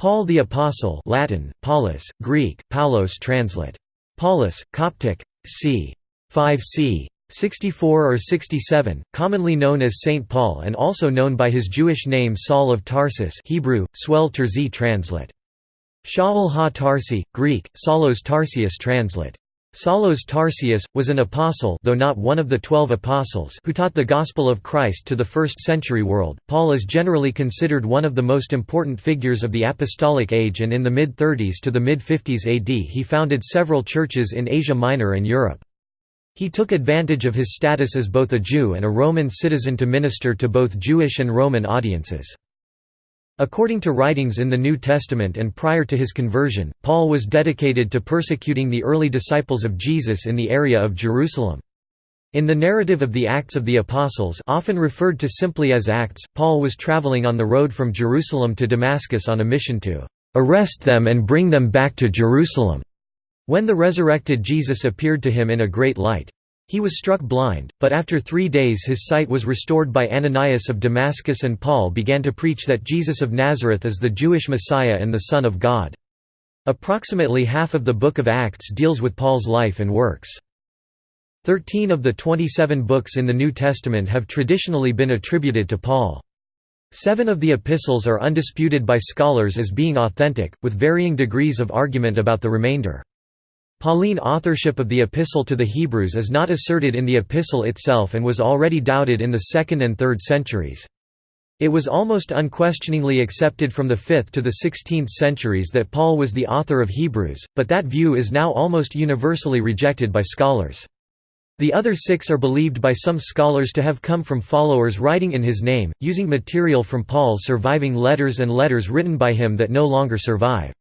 Paul the Apostle Latin, Paulus, Greek, Paulos translate. Paulus, Coptic, c. 5 c. 64 or 67, commonly known as Saint Paul and also known by his Jewish name Saul of Tarsus Hebrew, Swell Terzi translate. Shaul ha-Tarsi, Greek, Saulos Tarsius translate. Saulos Tarsius, was an apostle though not one of the twelve apostles who taught the gospel of Christ to the first-century world. Paul is generally considered one of the most important figures of the apostolic age and in the mid-30s to the mid-50s AD he founded several churches in Asia Minor and Europe. He took advantage of his status as both a Jew and a Roman citizen to minister to both Jewish and Roman audiences. According to writings in the New Testament and prior to his conversion, Paul was dedicated to persecuting the early disciples of Jesus in the area of Jerusalem. In the narrative of the Acts of the Apostles often referred to simply as Acts, Paul was traveling on the road from Jerusalem to Damascus on a mission to "...arrest them and bring them back to Jerusalem." When the resurrected Jesus appeared to him in a great light. He was struck blind, but after three days his sight was restored by Ananias of Damascus and Paul began to preach that Jesus of Nazareth is the Jewish Messiah and the Son of God. Approximately half of the Book of Acts deals with Paul's life and works. Thirteen of the 27 books in the New Testament have traditionally been attributed to Paul. Seven of the epistles are undisputed by scholars as being authentic, with varying degrees of argument about the remainder. Pauline authorship of the Epistle to the Hebrews is not asserted in the epistle itself and was already doubted in the 2nd and 3rd centuries. It was almost unquestioningly accepted from the 5th to the 16th centuries that Paul was the author of Hebrews, but that view is now almost universally rejected by scholars. The other six are believed by some scholars to have come from followers writing in his name, using material from Paul's surviving letters and letters written by him that no longer survive.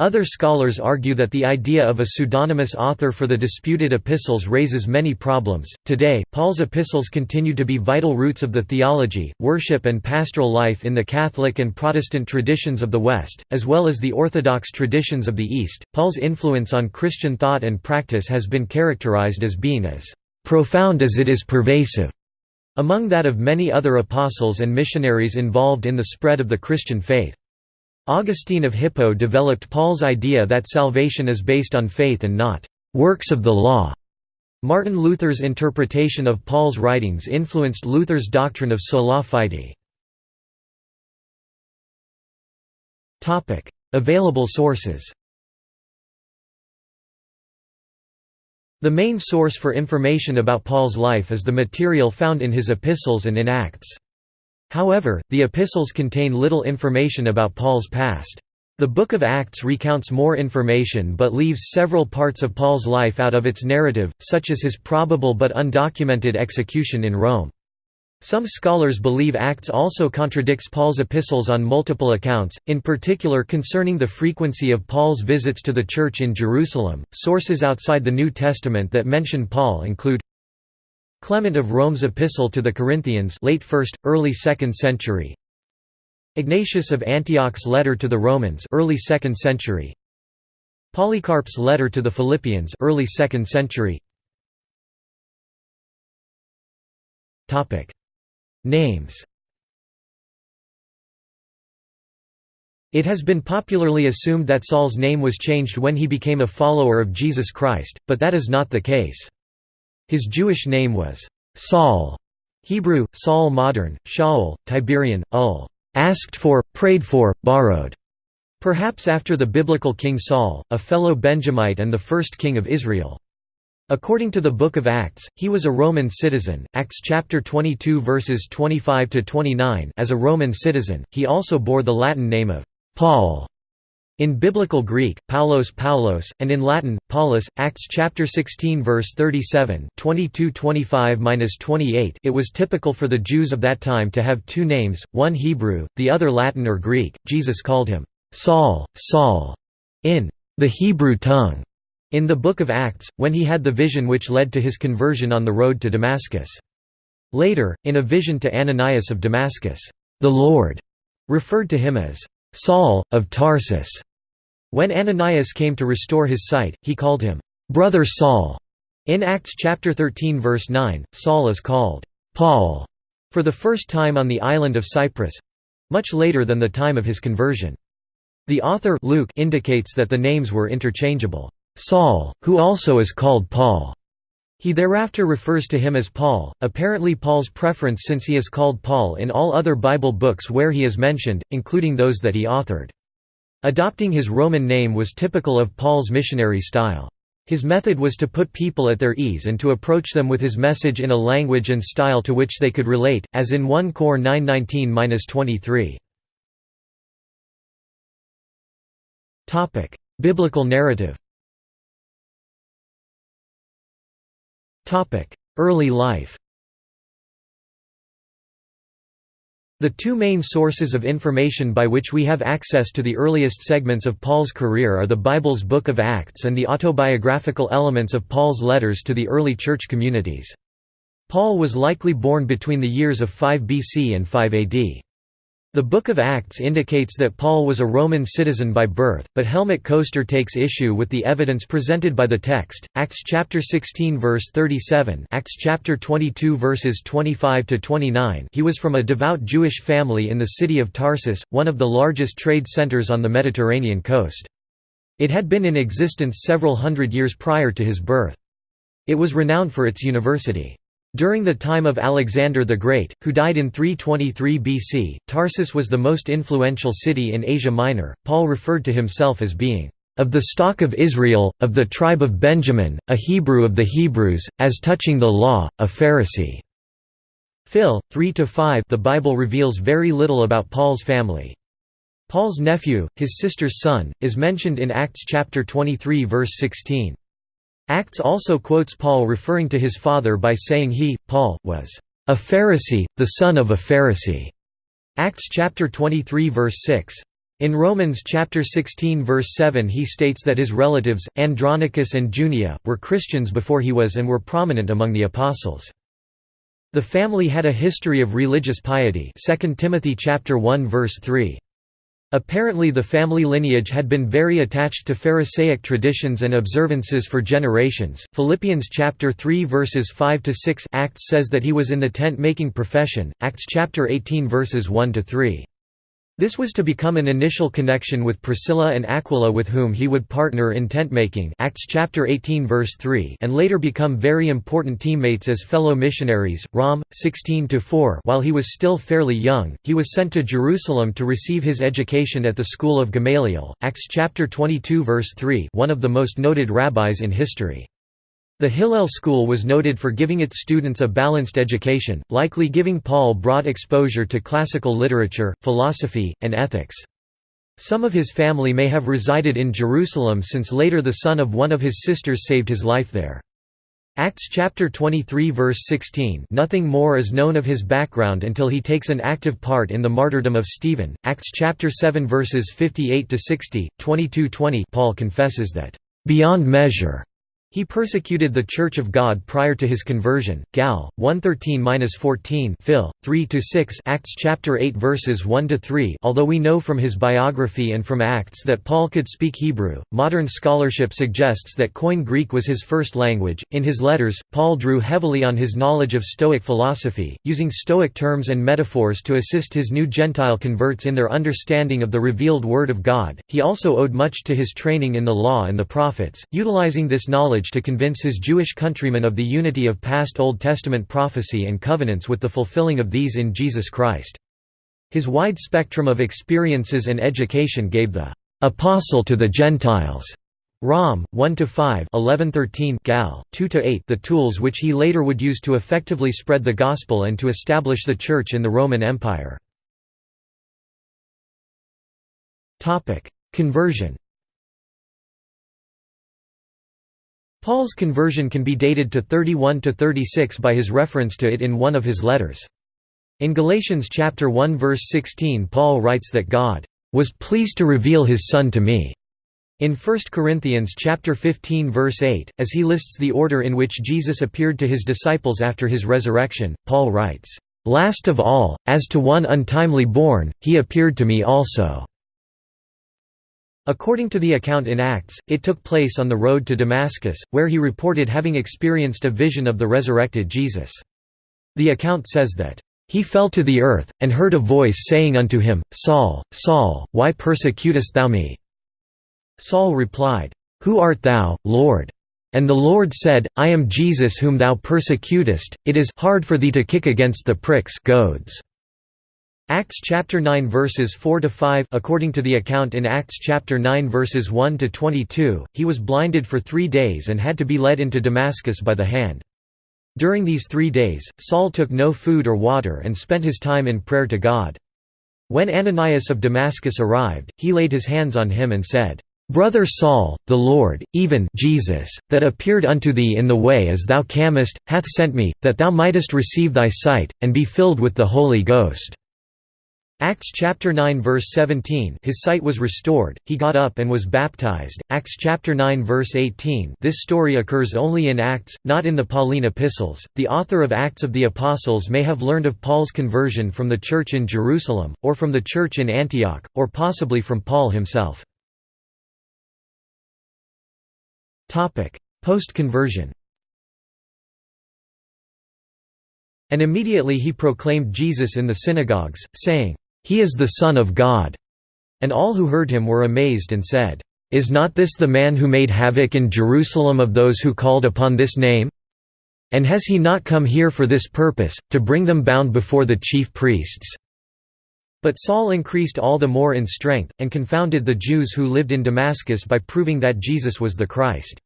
Other scholars argue that the idea of a pseudonymous author for the disputed epistles raises many problems. Today, Paul's epistles continue to be vital roots of the theology, worship, and pastoral life in the Catholic and Protestant traditions of the West, as well as the Orthodox traditions of the East. Paul's influence on Christian thought and practice has been characterized as being as profound as it is pervasive, among that of many other apostles and missionaries involved in the spread of the Christian faith. Augustine of Hippo developed Paul's idea that salvation is based on faith and not works of the law. Martin Luther's interpretation of Paul's writings influenced Luther's doctrine of sola fide. Topic: Available sources The main source for information about Paul's life is the material found in his epistles and in Acts. However, the epistles contain little information about Paul's past. The Book of Acts recounts more information but leaves several parts of Paul's life out of its narrative, such as his probable but undocumented execution in Rome. Some scholars believe Acts also contradicts Paul's epistles on multiple accounts, in particular concerning the frequency of Paul's visits to the church in Jerusalem. Sources outside the New Testament that mention Paul include Clement of Rome's Epistle to the Corinthians late 1st, early 2nd century. Ignatius of Antioch's letter to the Romans early 2nd century. Polycarp's letter to the Philippians early 2nd century. Topic. Names. It has been popularly assumed that Saul's name was changed when he became a follower of Jesus Christ, but that is not the case. His Jewish name was Saul, Hebrew, Saul modern, Shaul, Tiberian, ul. asked for, prayed for, borrowed. Perhaps after the biblical King Saul, a fellow Benjamite and the first king of Israel. According to the Book of Acts, he was a Roman citizen. Acts chapter 22 verses 25 to 29. As a Roman citizen, he also bore the Latin name of Paul. In Biblical Greek, Paulos Paulos, and in Latin, Paulus, Acts chapter 16 verse 37 22-25-28 it was typical for the Jews of that time to have two names, one Hebrew, the other Latin or Greek. Jesus called him, Saul, Saul, in the Hebrew tongue, in the Book of Acts, when he had the vision which led to his conversion on the road to Damascus. Later, in a vision to Ananias of Damascus, the Lord referred to him as Saul, of Tarsus. When Ananias came to restore his sight, he called him, "'Brother Saul'". In Acts chapter 13 verse 9, Saul is called, "'Paul' for the first time on the island of Cyprus—much later than the time of his conversion. The author Luke indicates that the names were interchangeable. Saul, who also is called Paul. He thereafter refers to him as Paul, apparently Paul's preference since he is called Paul in all other Bible books where he is mentioned, including those that he authored. Adopting his Roman name was typical of Paul's missionary style. His method was to put people at their ease and to approach them with his message in a language and style to which they could relate, as in 1 Cor 919–23. Biblical narrative Early life The two main sources of information by which we have access to the earliest segments of Paul's career are the Bible's Book of Acts and the autobiographical elements of Paul's letters to the early church communities. Paul was likely born between the years of 5 BC and 5 AD. The Book of Acts indicates that Paul was a Roman citizen by birth, but Helmut Koester takes issue with the evidence presented by the text. Acts chapter 16 verse 37, Acts chapter 22 verses 25 to 29. He was from a devout Jewish family in the city of Tarsus, one of the largest trade centers on the Mediterranean coast. It had been in existence several hundred years prior to his birth. It was renowned for its university. During the time of Alexander the Great, who died in 323 BC, Tarsus was the most influential city in Asia Minor. Paul referred to himself as being of the stock of Israel, of the tribe of Benjamin, a Hebrew of the Hebrews, as touching the law, a Pharisee. Phil 3 to 5 The Bible reveals very little about Paul's family. Paul's nephew, his sister's son, is mentioned in Acts chapter 23 verse 16. Acts also quotes Paul referring to his father by saying he, Paul, was a Pharisee, the son of a Pharisee. Acts chapter 23 verse 6. In Romans chapter 16 verse 7 he states that his relatives, Andronicus and Junia, were Christians before he was and were prominent among the apostles. The family had a history of religious piety 2 Timothy chapter 1 verse 3. Apparently the family lineage had been very attached to Pharisaic traditions and observances for generations. Philippians chapter 3 verses 5 to 6 Acts says that he was in the tent-making profession. Acts chapter 18 verses 1 to 3. This was to become an initial connection with Priscilla and Aquila with whom he would partner in tent-making Acts chapter 18 verse 3 and later become very important teammates as fellow missionaries. Rom 16-4 While he was still fairly young, he was sent to Jerusalem to receive his education at the school of Gamaliel. Acts chapter 22 verse 3 one of the most noted rabbis in history. The Hillel school was noted for giving its students a balanced education, likely giving Paul broad exposure to classical literature, philosophy, and ethics. Some of his family may have resided in Jerusalem since later the son of one of his sisters saved his life there. Acts chapter 23 verse 16 Nothing more is known of his background until he takes an active part in the martyrdom of Stephen. Acts chapter 7 verses 58 to 60, 22-20 Paul confesses that beyond measure he persecuted the Church of God prior to his conversion. Gal 113-14 Phil 3-6 Acts chapter 8 verses 1 to 3. Although we know from his biography and from Acts that Paul could speak Hebrew, modern scholarship suggests that Koine Greek was his first language. In his letters, Paul drew heavily on his knowledge of Stoic philosophy, using Stoic terms and metaphors to assist his new Gentile converts in their understanding of the revealed Word of God. He also owed much to his training in the law and the prophets, utilizing this knowledge to convince his Jewish countrymen of the unity of past Old Testament prophecy and covenants with the fulfilling of these in Jesus Christ. His wide spectrum of experiences and education gave the «apostle to the Gentiles» Rom 1 to 5 1113 Gal 2 to 8 the tools which he later would use to effectively spread the gospel and to establish the church in the Roman Empire. Topic: Conversion Paul's conversion can be dated to 31 to 36 by his reference to it in one of his letters. In Galatians chapter 1 verse 16 Paul writes that God was pleased to reveal his son to me. In 1 Corinthians chapter 15 verse 8, as he lists the order in which Jesus appeared to his disciples after his resurrection, Paul writes, "Last of all, as to one untimely born, he appeared to me also." According to the account in Acts, it took place on the road to Damascus, where he reported having experienced a vision of the resurrected Jesus. The account says that, He fell to the earth, and heard a voice saying unto him, Saul, Saul, why persecutest thou me? Saul replied, Who art thou, Lord? And the Lord said, I am Jesus whom thou persecutest, it is hard for thee to kick against the pricks goads. Acts chapter 9 verses 4 to 5 according to the account in Acts chapter 9 verses 1 to 22 he was blinded for 3 days and had to be led into Damascus by the hand During these 3 days Saul took no food or water and spent his time in prayer to God When Ananias of Damascus arrived he laid his hands on him and said Brother Saul, the Lord, even Jesus, that appeared unto thee in the way as thou camest, hath sent me, that thou mightest receive thy sight, and be filled with the Holy Ghost. Acts chapter 9 verse 17 His sight was restored, he got up and was baptized. Acts chapter 9 verse 18 This story occurs only in Acts, not in the Pauline epistles. The author of Acts of the Apostles may have learned of Paul's conversion from the church in Jerusalem, or from the church in Antioch, or possibly from Paul himself. Post-conversion And immediately he proclaimed Jesus in the synagogues, saying, he is the Son of God." And all who heard him were amazed and said, Is not this the man who made havoc in Jerusalem of those who called upon this name? And has he not come here for this purpose, to bring them bound before the chief priests?' But Saul increased all the more in strength, and confounded the Jews who lived in Damascus by proving that Jesus was the Christ.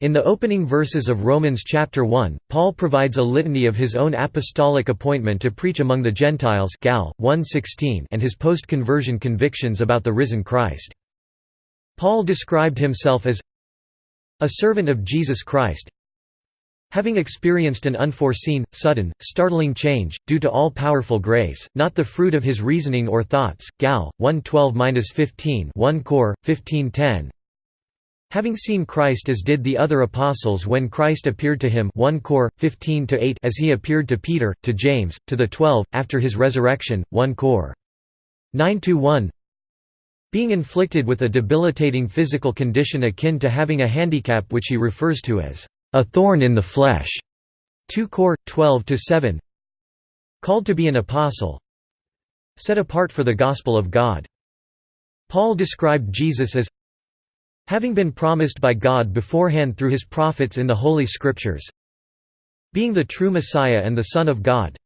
In the opening verses of Romans chapter 1, Paul provides a litany of his own apostolic appointment to preach among the Gentiles Gal. 1:16 and his post-conversion convictions about the risen Christ. Paul described himself as a servant of Jesus Christ, having experienced an unforeseen, sudden, startling change, due to all-powerful grace, not the fruit of his reasoning or thoughts. Gal. 1:12-15 1 Cor. 15:10 Having seen Christ as did the other apostles when Christ appeared to him 1 Cor. 15 as he appeared to Peter, to James, to the twelve, after his resurrection, 1 Cor. 9–1 Being inflicted with a debilitating physical condition akin to having a handicap which he refers to as a thorn in the flesh 2 Cor. 12–7 Called to be an apostle Set apart for the gospel of God Paul described Jesus as Having been promised by God beforehand through his prophets in the Holy Scriptures Being the true Messiah and the Son of God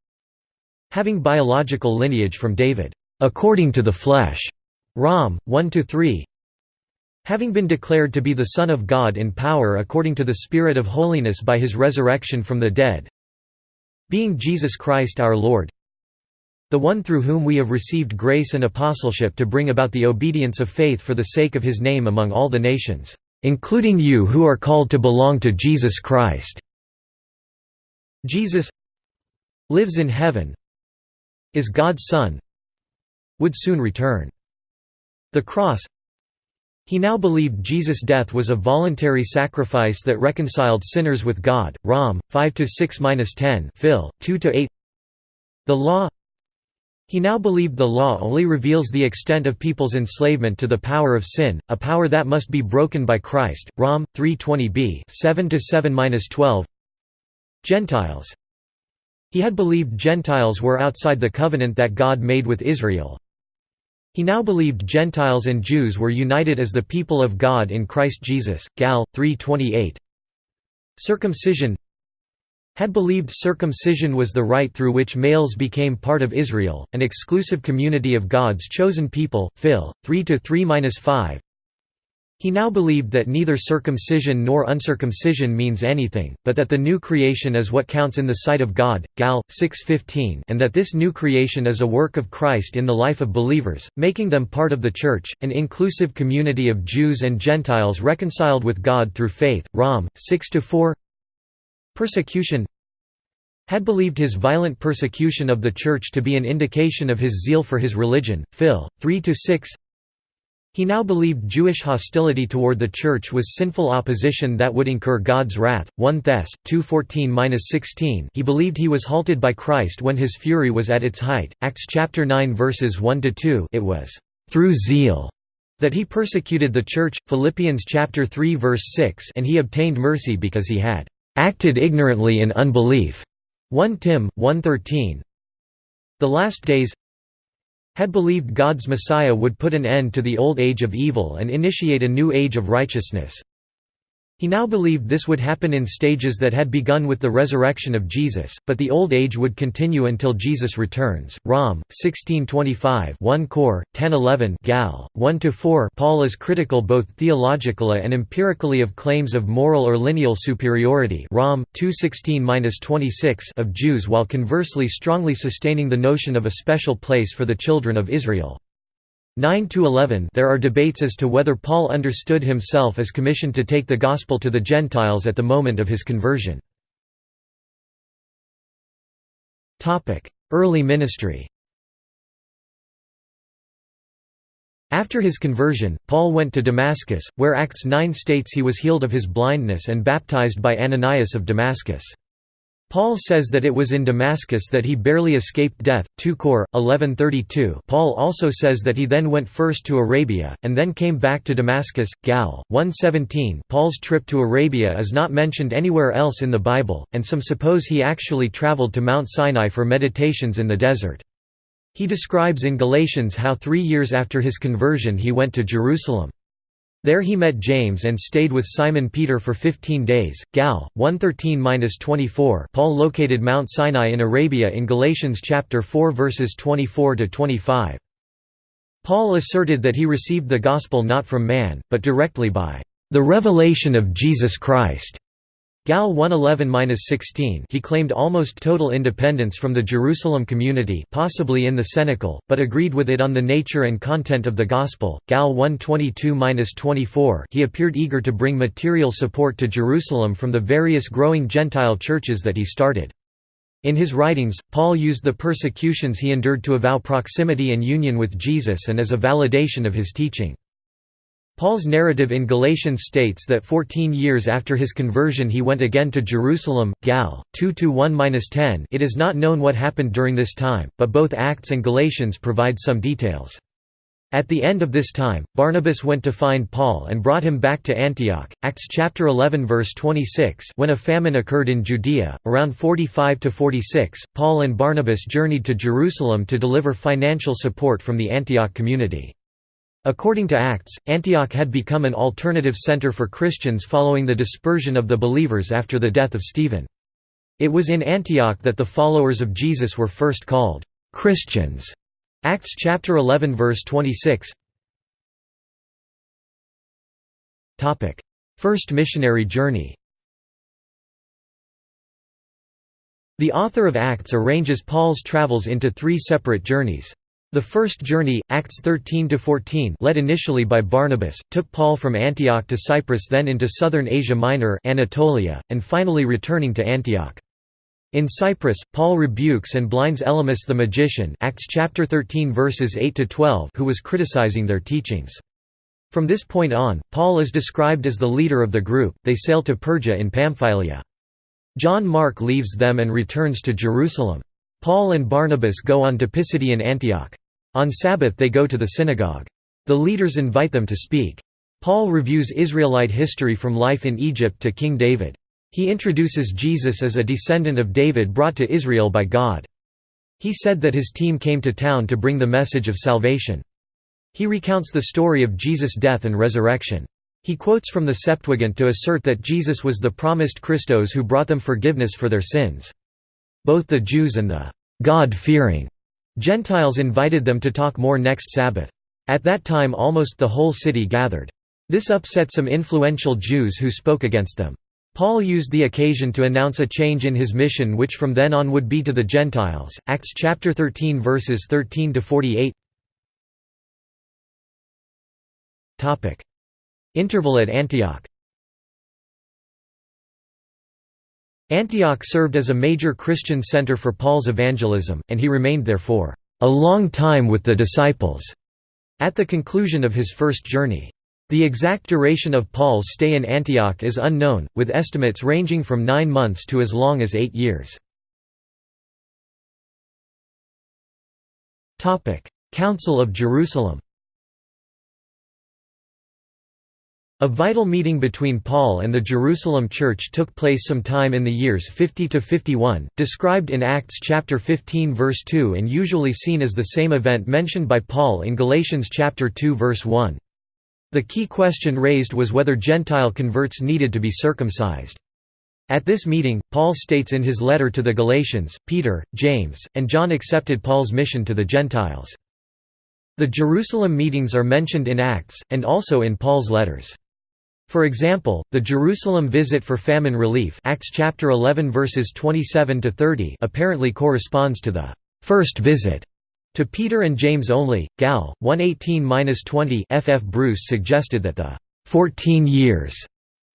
Having biological lineage from David, according to the flesh Rom. 1–3 Having been declared to be the Son of God in power according to the Spirit of holiness by his resurrection from the dead Being Jesus Christ our Lord the one through whom we have received grace and apostleship to bring about the obedience of faith for the sake of his name among all the nations, including you who are called to belong to Jesus Christ." Jesus lives in heaven is God's Son would soon return. The cross he now believed Jesus' death was a voluntary sacrifice that reconciled sinners with God. Rom. 5-6-10 Phil. 2-8 The law he now believed the law only reveals the extent of people's enslavement to the power of sin, a power that must be broken by Christ. Rom 320b 7-7-12. Gentiles. He had believed Gentiles were outside the covenant that God made with Israel. He now believed Gentiles and Jews were united as the people of God in Christ Jesus. Gal 328. Circumcision had believed circumcision was the rite through which males became part of Israel, an exclusive community of God's chosen people. Phil. 3 to 3-5. He now believed that neither circumcision nor uncircumcision means anything, but that the new creation is what counts in the sight of God. Gal. 6:15, and that this new creation is a work of Christ in the life of believers, making them part of the Church, an inclusive community of Jews and Gentiles reconciled with God through faith. Rom. 6–4 Persecution had believed his violent persecution of the Church to be an indication of his zeal for his religion. Phil. 3–6 He now believed Jewish hostility toward the Church was sinful opposition that would incur God's wrath. 1 Thess. 2:14–16 He believed he was halted by Christ when his fury was at its height. Acts chapter 9 verses 1 to 2. It was through zeal that he persecuted the Church. Philippians chapter 3 verse 6 And he obtained mercy because he had acted ignorantly in unbelief. 1 Tim. 1.13 The last days had believed God's Messiah would put an end to the old age of evil and initiate a new age of righteousness. He now believed this would happen in stages that had begun with the resurrection of Jesus, but the old age would continue until Jesus returns. Rom. 1625 1 Cor. 1011 Gal. 1–4 Paul is critical both theologically and empirically of claims of moral or lineal superiority Rom. 216–26 of Jews while conversely strongly sustaining the notion of a special place for the children of Israel. 9 to 11 There are debates as to whether Paul understood himself as commissioned to take the gospel to the Gentiles at the moment of his conversion. Topic: Early ministry. After his conversion, Paul went to Damascus, where Acts 9 states he was healed of his blindness and baptized by Ananias of Damascus. Paul says that it was in Damascus that he barely escaped death, 2 Cor. 1132 Paul also says that he then went first to Arabia, and then came back to Damascus, Gal. 117 Paul's trip to Arabia is not mentioned anywhere else in the Bible, and some suppose he actually traveled to Mount Sinai for meditations in the desert. He describes in Galatians how three years after his conversion he went to Jerusalem. There he met James and stayed with Simon Peter for 15 days. Gal 113-24. Paul located Mount Sinai in Arabia in Galatians chapter 4 verses 24 to 25. Paul asserted that he received the gospel not from man, but directly by the revelation of Jesus Christ. Gal 111-16 he claimed almost total independence from the Jerusalem community possibly in the Cenacle, but agreed with it on the nature and content of the Gospel. Gal 122-24 he appeared eager to bring material support to Jerusalem from the various growing Gentile churches that he started. In his writings, Paul used the persecutions he endured to avow proximity and union with Jesus and as a validation of his teaching. Paul's narrative in Galatians states that 14 years after his conversion he went again to Jerusalem, Gal. 2–1–10 It is not known what happened during this time, but both Acts and Galatians provide some details. At the end of this time, Barnabas went to find Paul and brought him back to Antioch. Acts chapter 11 verse 26. When a famine occurred in Judea, around 45 to 46, Paul and Barnabas journeyed to Jerusalem to deliver financial support from the Antioch community. According to Acts, Antioch had become an alternative center for Christians following the dispersion of the believers after the death of Stephen. It was in Antioch that the followers of Jesus were first called Christians. Acts chapter 11 verse 26. Topic: First missionary journey. The author of Acts arranges Paul's travels into three separate journeys. The first journey, Acts 13–14 led initially by Barnabas, took Paul from Antioch to Cyprus then into southern Asia Minor Anatolia, and finally returning to Antioch. In Cyprus, Paul rebukes and blinds Elymas the magician Acts chapter 13 verses 8 to 12 who was criticizing their teachings. From this point on, Paul is described as the leader of the group. They sail to Perga in Pamphylia. John Mark leaves them and returns to Jerusalem. Paul and Barnabas go on to Pisidian Antioch. On Sabbath they go to the synagogue. The leaders invite them to speak. Paul reviews Israelite history from life in Egypt to King David. He introduces Jesus as a descendant of David brought to Israel by God. He said that his team came to town to bring the message of salvation. He recounts the story of Jesus' death and resurrection. He quotes from the Septuagint to assert that Jesus was the promised Christos who brought them forgiveness for their sins. Both the Jews and the God-fearing Gentiles invited them to talk more next Sabbath. At that time almost the whole city gathered. This upset some influential Jews who spoke against them. Paul used the occasion to announce a change in his mission which from then on would be to the Gentiles. Acts chapter 13 verses 13 to 48. Topic: Interval at Antioch. Antioch served as a major Christian center for Paul's evangelism, and he remained there for a long time with the disciples at the conclusion of his first journey. The exact duration of Paul's stay in Antioch is unknown, with estimates ranging from nine months to as long as eight years. Council of Jerusalem A vital meeting between Paul and the Jerusalem church took place sometime in the years 50 to 51, described in Acts chapter 15 verse 2 and usually seen as the same event mentioned by Paul in Galatians chapter 2 verse 1. The key question raised was whether Gentile converts needed to be circumcised. At this meeting, Paul states in his letter to the Galatians, Peter, James, and John accepted Paul's mission to the Gentiles. The Jerusalem meetings are mentioned in Acts, and also in Paul's letters. For example, the Jerusalem visit for famine relief Acts chapter 11 verses 27 to 30 apparently corresponds to the first visit to Peter and James only. Gal 118-20 F. F. Bruce suggested that the 14 years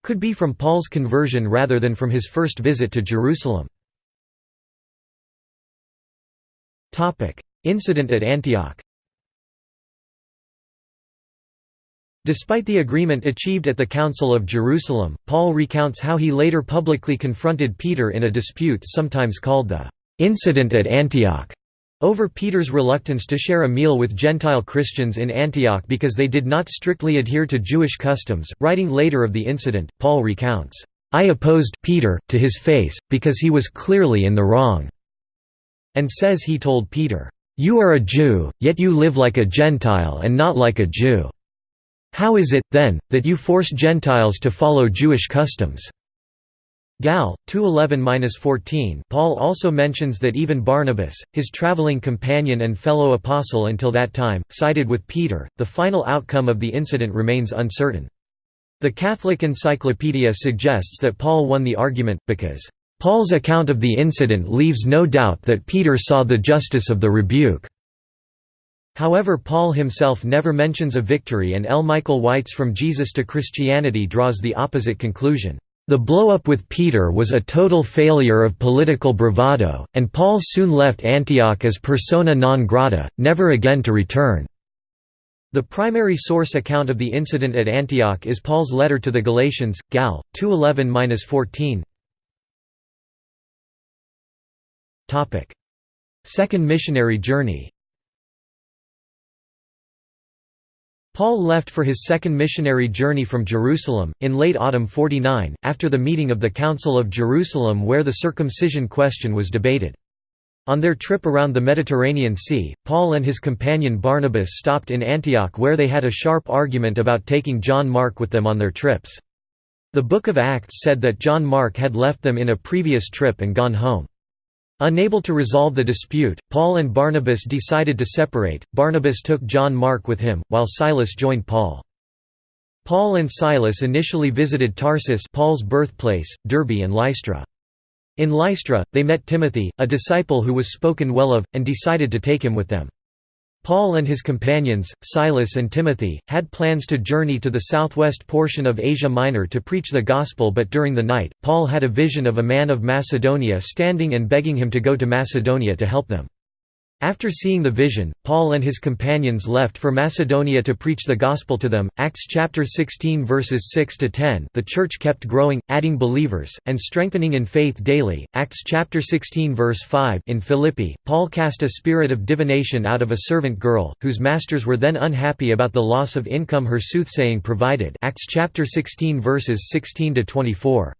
could be from Paul's conversion rather than from his first visit to Jerusalem. Topic: Incident at Antioch. Despite the agreement achieved at the Council of Jerusalem, Paul recounts how he later publicly confronted Peter in a dispute sometimes called the «incident at Antioch» over Peter's reluctance to share a meal with Gentile Christians in Antioch because they did not strictly adhere to Jewish customs. Writing later of the incident, Paul recounts, I opposed Peter, to his face, because he was clearly in the wrong, and says he told Peter, You are a Jew, yet you live like a Gentile and not like a Jew. How is it, then, that you force Gentiles to follow Jewish customs? Gal. 211–14 Paul also mentions that even Barnabas, his traveling companion and fellow apostle until that time, sided with Peter. The final outcome of the incident remains uncertain. The Catholic Encyclopedia suggests that Paul won the argument, because, "...Paul's account of the incident leaves no doubt that Peter saw the justice of the rebuke." However Paul himself never mentions a victory and L. Michael White's From Jesus to Christianity draws the opposite conclusion. The blow-up with Peter was a total failure of political bravado, and Paul soon left Antioch as persona non grata, never again to return. The primary source account of the incident at Antioch is Paul's letter to the Galatians, Gal. 211–14. Second missionary journey Paul left for his second missionary journey from Jerusalem, in late autumn 49, after the meeting of the Council of Jerusalem where the circumcision question was debated. On their trip around the Mediterranean Sea, Paul and his companion Barnabas stopped in Antioch where they had a sharp argument about taking John Mark with them on their trips. The Book of Acts said that John Mark had left them in a previous trip and gone home. Unable to resolve the dispute, Paul and Barnabas decided to separate. Barnabas took John Mark with him, while Silas joined Paul. Paul and Silas initially visited Tarsus Paul's birthplace, Derbe and Lystra. In Lystra, they met Timothy, a disciple who was spoken well of, and decided to take him with them. Paul and his companions, Silas and Timothy, had plans to journey to the southwest portion of Asia Minor to preach the gospel but during the night, Paul had a vision of a man of Macedonia standing and begging him to go to Macedonia to help them. After seeing the vision, Paul and his companions left for Macedonia to preach the gospel to them. Acts chapter 16 verses 6 to 10. The church kept growing, adding believers and strengthening in faith daily. Acts chapter 16 verse 5. In Philippi, Paul cast a spirit of divination out of a servant girl, whose masters were then unhappy about the loss of income her soothsaying provided. Acts chapter 16 verses 16 to 24.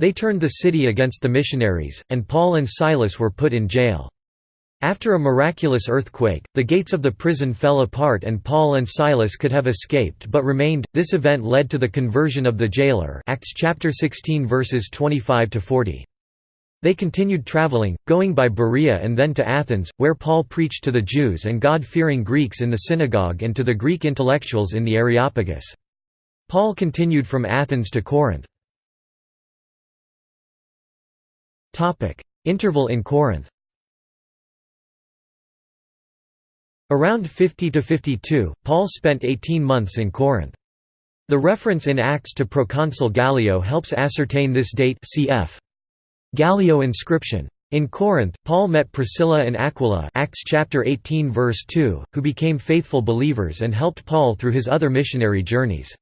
They turned the city against the missionaries, and Paul and Silas were put in jail. After a miraculous earthquake, the gates of the prison fell apart and Paul and Silas could have escaped but remained. This event led to the conversion of the jailer. Acts chapter 16 verses 25 to 40. They continued traveling, going by Berea and then to Athens, where Paul preached to the Jews and God-fearing Greeks in the synagogue and to the Greek intellectuals in the Areopagus. Paul continued from Athens to Corinth. Interval in Corinth Around 50 to 52, Paul spent 18 months in Corinth. The reference in Acts to proconsul Gallio helps ascertain this date cf. Gallio inscription. In Corinth, Paul met Priscilla and Aquila Acts chapter 18 verse 2, who became faithful believers and helped Paul through his other missionary journeys.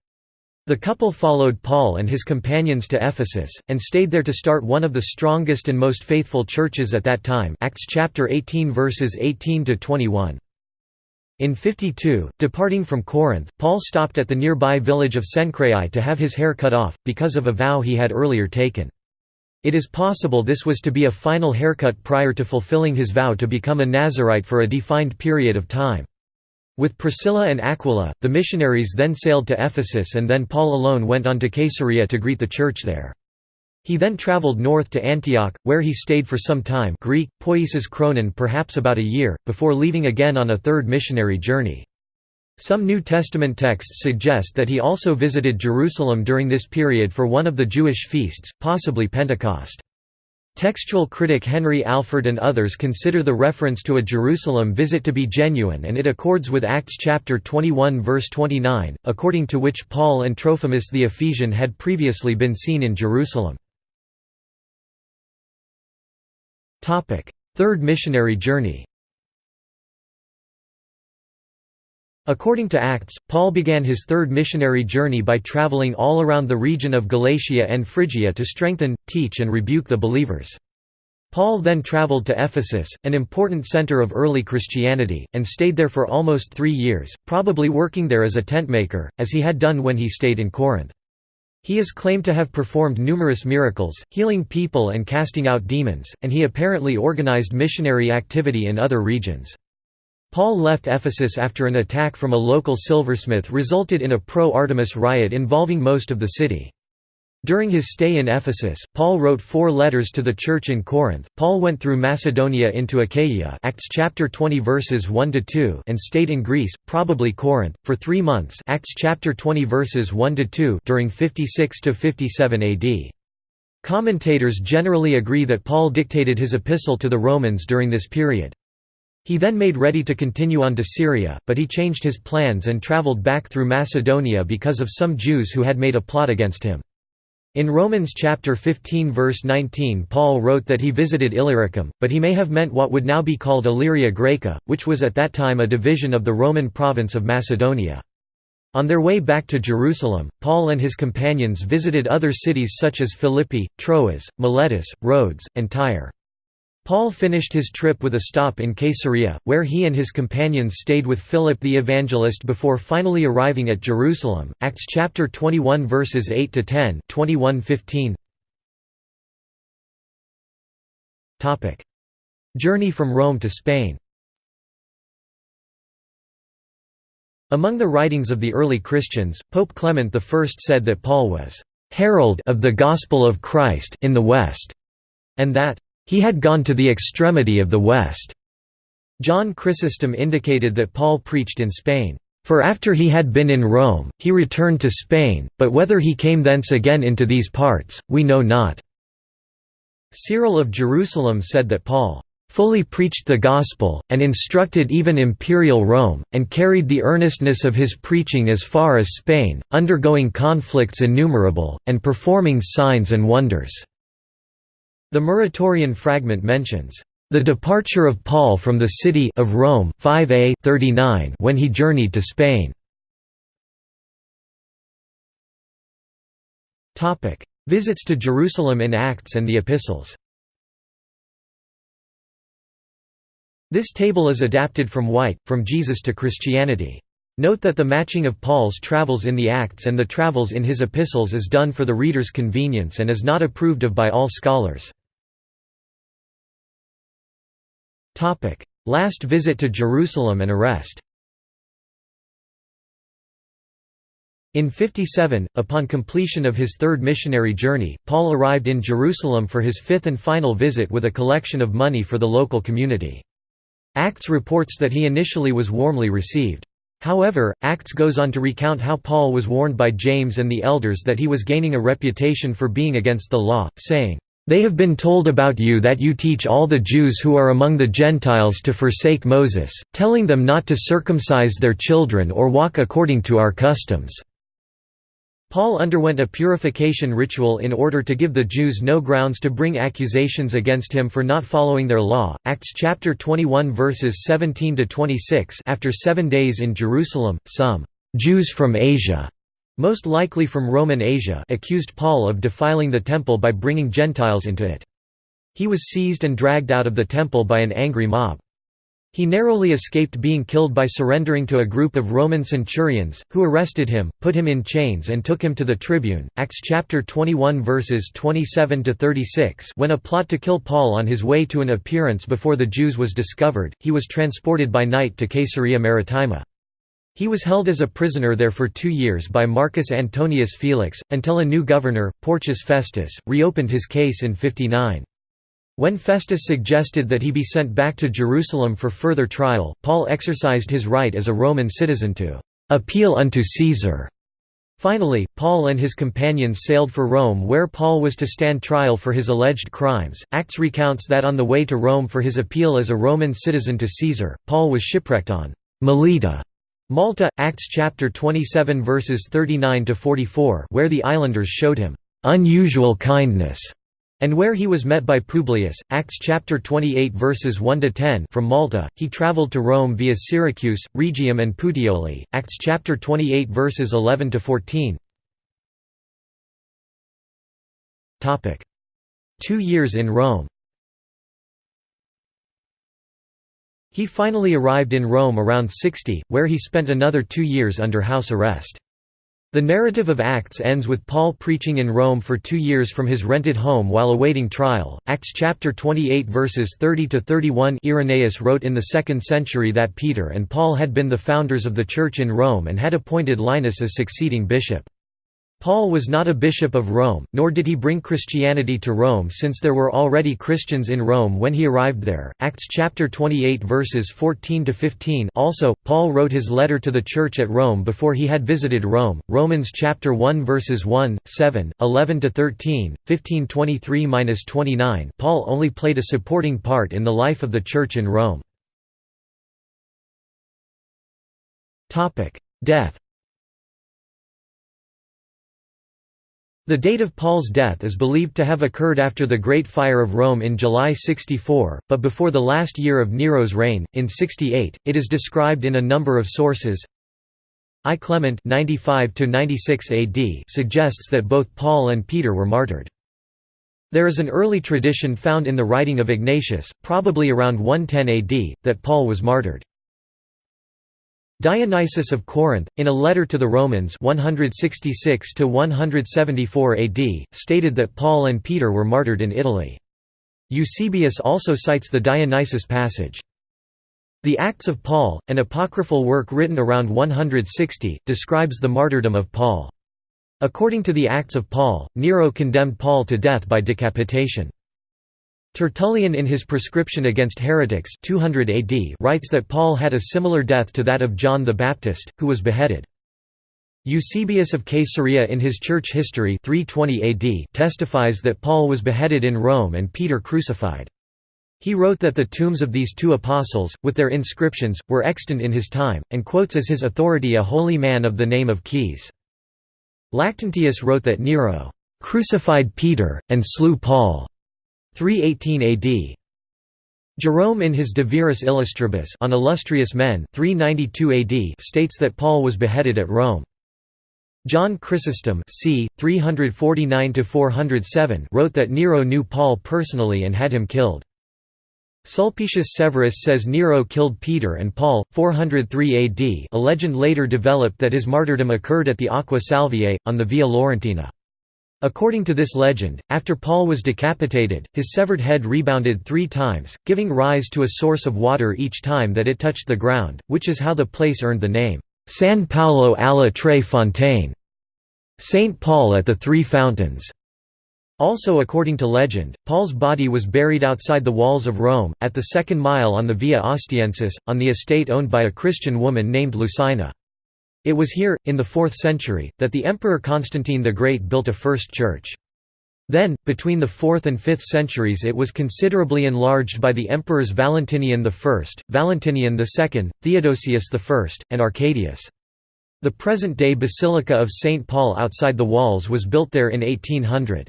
The couple followed Paul and his companions to Ephesus, and stayed there to start one of the strongest and most faithful churches at that time Acts chapter 18 verses 18 to 21. In 52, departing from Corinth, Paul stopped at the nearby village of Cenchreae to have his hair cut off, because of a vow he had earlier taken. It is possible this was to be a final haircut prior to fulfilling his vow to become a Nazarite for a defined period of time. With Priscilla and Aquila, the missionaries then sailed to Ephesus and then Paul alone went on to Caesarea to greet the church there. He then travelled north to Antioch, where he stayed for some time Greek, poiesis chronon perhaps about a year, before leaving again on a third missionary journey. Some New Testament texts suggest that he also visited Jerusalem during this period for one of the Jewish feasts, possibly Pentecost. Textual critic Henry Alford and others consider the reference to a Jerusalem visit to be genuine and it accords with Acts chapter 21 verse 29, according to which Paul and Trophimus the Ephesian had previously been seen in Jerusalem. Third missionary journey According to Acts, Paul began his third missionary journey by traveling all around the region of Galatia and Phrygia to strengthen, teach and rebuke the believers. Paul then traveled to Ephesus, an important center of early Christianity, and stayed there for almost three years, probably working there as a tentmaker, as he had done when he stayed in Corinth. He is claimed to have performed numerous miracles, healing people and casting out demons, and he apparently organized missionary activity in other regions. Paul left Ephesus after an attack from a local silversmith resulted in a pro-Artemis riot involving most of the city. During his stay in Ephesus, Paul wrote four letters to the church in Corinth. Paul went through Macedonia into Achaia, Acts chapter 20 verses 1 to 2, and stayed in Greece, probably Corinth, for 3 months, Acts chapter 20 verses 1 to 2, during 56 to 57 AD. Commentators generally agree that Paul dictated his epistle to the Romans during this period. He then made ready to continue on to Syria, but he changed his plans and traveled back through Macedonia because of some Jews who had made a plot against him. In Romans chapter 15 verse 19 Paul wrote that he visited Illyricum, but he may have meant what would now be called Illyria Graeca, which was at that time a division of the Roman province of Macedonia. On their way back to Jerusalem, Paul and his companions visited other cities such as Philippi, Troas, Miletus, Rhodes, and Tyre. Paul finished his trip with a stop in Caesarea, where he and his companions stayed with Philip the evangelist before finally arriving at Jerusalem. Acts chapter 21 verses 8 to 10, 21:15. Topic: Journey from Rome to Spain. Among the writings of the early Christians, Pope Clement I said that Paul was herald of the gospel of Christ in the West, and that he had gone to the extremity of the West. John Chrysostom indicated that Paul preached in Spain. For after he had been in Rome, he returned to Spain, but whether he came thence again into these parts, we know not." Cyril of Jerusalem said that Paul fully preached the gospel, and instructed even imperial Rome, and carried the earnestness of his preaching as far as Spain, undergoing conflicts innumerable, and performing signs and wonders." The Muratorian fragment mentions, "...the departure of Paul from the city of Rome 5a 39 when he journeyed to Spain." Topic: Visits to Jerusalem in Acts and the Epistles This table is adapted from White, From Jesus to Christianity. Note that the matching of Paul's travels in the Acts and the travels in his epistles is done for the reader's convenience and is not approved of by all scholars. Last visit to Jerusalem and arrest In 57, upon completion of his third missionary journey, Paul arrived in Jerusalem for his fifth and final visit with a collection of money for the local community. Acts reports that he initially was warmly received. However, Acts goes on to recount how Paul was warned by James and the elders that he was gaining a reputation for being against the law, saying, they have been told about you that you teach all the Jews who are among the Gentiles to forsake Moses, telling them not to circumcise their children or walk according to our customs." Paul underwent a purification ritual in order to give the Jews no grounds to bring accusations against him for not following their law. Acts chapter 21 verses 17 to 26. After 7 days in Jerusalem, some Jews from Asia most likely from Roman Asia accused Paul of defiling the temple by bringing Gentiles into it. He was seized and dragged out of the temple by an angry mob. He narrowly escaped being killed by surrendering to a group of Roman centurions, who arrested him, put him in chains and took him to the tribune Acts chapter 21 verses 27–36 When a plot to kill Paul on his way to an appearance before the Jews was discovered, he was transported by night to Caesarea Maritima. He was held as a prisoner there for two years by Marcus Antonius Felix, until a new governor, Porcius Festus, reopened his case in 59. When Festus suggested that he be sent back to Jerusalem for further trial, Paul exercised his right as a Roman citizen to «appeal unto Caesar». Finally, Paul and his companions sailed for Rome where Paul was to stand trial for his alleged crimes. Acts recounts that on the way to Rome for his appeal as a Roman citizen to Caesar, Paul was shipwrecked on Melita, Malta, Acts chapter 27 verses 39 to 44, where the islanders showed him unusual kindness and where he was met by Publius, Acts chapter 28 verses 1 to 10. From Malta, he traveled to Rome via Syracuse, Rhegium and Puteoli, Acts chapter 28 verses 11 to 14. Topic: 2 years in Rome. He finally arrived in Rome around 60, where he spent another 2 years under house arrest. The narrative of Acts ends with Paul preaching in Rome for two years from his rented home while awaiting trial. Acts chapter 28 verses 30 to 31. Irenaeus wrote in the 2nd century that Peter and Paul had been the founders of the church in Rome and had appointed Linus as succeeding bishop. Paul was not a bishop of Rome, nor did he bring Christianity to Rome since there were already Christians in Rome when he arrived there. Acts chapter 28 verses 14 to 15. Also, Paul wrote his letter to the church at Rome before he had visited Rome. Romans chapter 1 verses 1, 7, 11 to 13, 15 23-29. Paul only played a supporting part in the life of the church in Rome. Topic: Death The date of Paul's death is believed to have occurred after the Great Fire of Rome in July 64, but before the last year of Nero's reign, in 68. It is described in a number of sources. I Clement 95 AD suggests that both Paul and Peter were martyred. There is an early tradition found in the writing of Ignatius, probably around 110 AD, that Paul was martyred. Dionysius of Corinth, in a letter to the Romans 166–174 AD, stated that Paul and Peter were martyred in Italy. Eusebius also cites the Dionysius passage. The Acts of Paul, an apocryphal work written around 160, describes the martyrdom of Paul. According to the Acts of Paul, Nero condemned Paul to death by decapitation. Tertullian in his prescription against heretics 200 AD writes that Paul had a similar death to that of John the Baptist, who was beheaded. Eusebius of Caesarea in his church history 320 AD testifies that Paul was beheaded in Rome and Peter crucified. He wrote that the tombs of these two apostles, with their inscriptions, were extant in his time, and quotes as his authority a holy man of the name of Caius. Lactantius wrote that Nero "...crucified Peter, and slew Paul." 318 AD. Jerome in his De Viris Illustribus on illustrious men 392 AD states that Paul was beheaded at Rome. John Chrysostom c. 349 wrote that Nero knew Paul personally and had him killed. Sulpicius Severus says Nero killed Peter and Paul, 403 AD a legend later developed that his martyrdom occurred at the Aqua Salviae, on the Via Laurentina. According to this legend, after Paul was decapitated, his severed head rebounded three times, giving rise to a source of water each time that it touched the ground, which is how the place earned the name, San Paolo alla Tre Fontane, St. Paul at the Three Fountains. Also according to legend, Paul's body was buried outside the walls of Rome, at the second mile on the Via Ostiensis, on the estate owned by a Christian woman named Lucina. It was here, in the 4th century, that the Emperor Constantine the Great built a first church. Then, between the 4th and 5th centuries it was considerably enlarged by the emperors Valentinian I, Valentinian II, Theodosius I, and Arcadius. The present-day Basilica of St. Paul outside the walls was built there in 1800.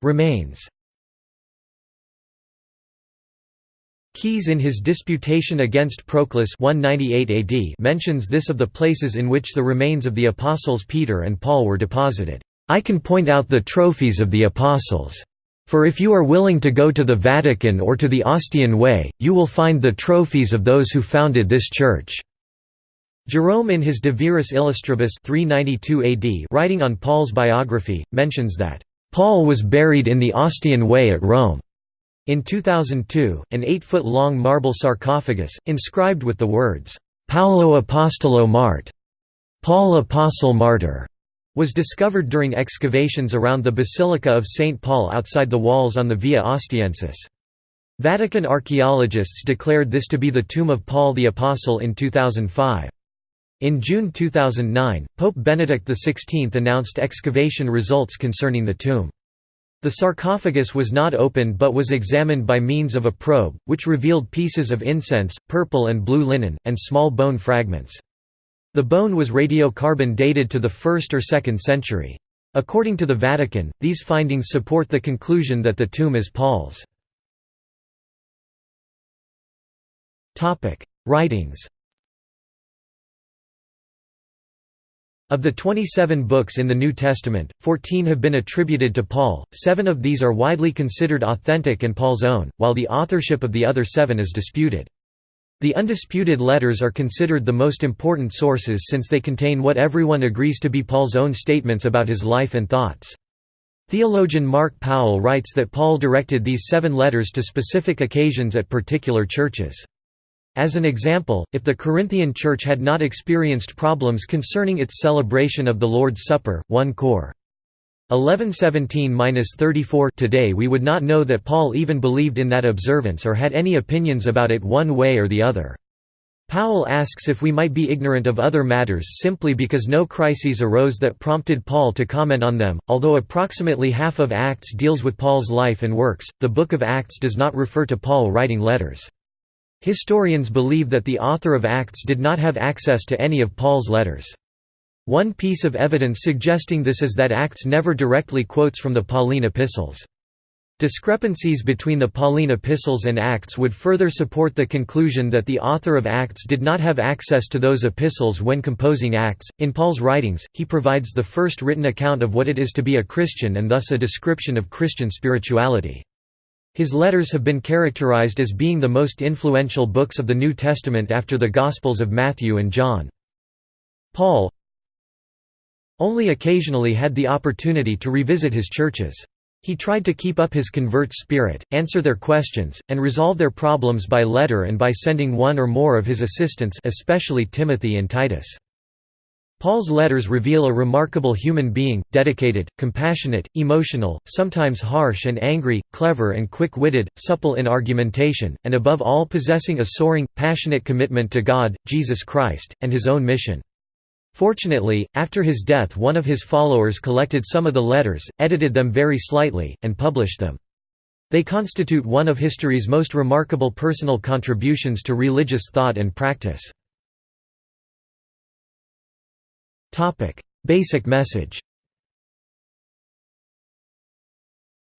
Remains Caius in his Disputation against Proclus 198 AD mentions this of the places in which the remains of the apostles Peter and Paul were deposited. I can point out the trophies of the apostles. For if you are willing to go to the Vatican or to the Ostian Way, you will find the trophies of those who founded this church." Jerome in his De Viris Illustribus 392 AD writing on Paul's biography, mentions that, "...Paul was buried in the Ostian Way at Rome." In 2002, an eight-foot-long marble sarcophagus, inscribed with the words, "'Paulo Apostolo Mart' Paul Apostle Martyr' was discovered during excavations around the Basilica of St. Paul outside the walls on the Via Ostiensis. Vatican archaeologists declared this to be the tomb of Paul the Apostle in 2005. In June 2009, Pope Benedict XVI announced excavation results concerning the tomb. The sarcophagus was not opened but was examined by means of a probe, which revealed pieces of incense, purple and blue linen, and small bone fragments. The bone was radiocarbon dated to the 1st or 2nd century. According to the Vatican, these findings support the conclusion that the tomb is Paul's. Writings Of the 27 books in the New Testament, 14 have been attributed to Paul, seven of these are widely considered authentic and Paul's own, while the authorship of the other seven is disputed. The undisputed letters are considered the most important sources since they contain what everyone agrees to be Paul's own statements about his life and thoughts. Theologian Mark Powell writes that Paul directed these seven letters to specific occasions at particular churches. As an example, if the Corinthian church had not experienced problems concerning its celebration of the Lord's Supper, 1 Cor. 1117–34 Today we would not know that Paul even believed in that observance or had any opinions about it one way or the other. Powell asks if we might be ignorant of other matters simply because no crises arose that prompted Paul to comment on them. Although approximately half of Acts deals with Paul's life and works, the Book of Acts does not refer to Paul writing letters. Historians believe that the author of Acts did not have access to any of Paul's letters. One piece of evidence suggesting this is that Acts never directly quotes from the Pauline epistles. Discrepancies between the Pauline epistles and Acts would further support the conclusion that the author of Acts did not have access to those epistles when composing Acts. In Paul's writings, he provides the first written account of what it is to be a Christian and thus a description of Christian spirituality. His letters have been characterized as being the most influential books of the New Testament after the Gospels of Matthew and John. Paul, only occasionally had the opportunity to revisit his churches. He tried to keep up his converts' spirit, answer their questions, and resolve their problems by letter and by sending one or more of his assistants especially Timothy and Titus. Paul's letters reveal a remarkable human being, dedicated, compassionate, emotional, sometimes harsh and angry, clever and quick-witted, supple in argumentation, and above all possessing a soaring, passionate commitment to God, Jesus Christ, and his own mission. Fortunately, after his death one of his followers collected some of the letters, edited them very slightly, and published them. They constitute one of history's most remarkable personal contributions to religious thought and practice. Basic message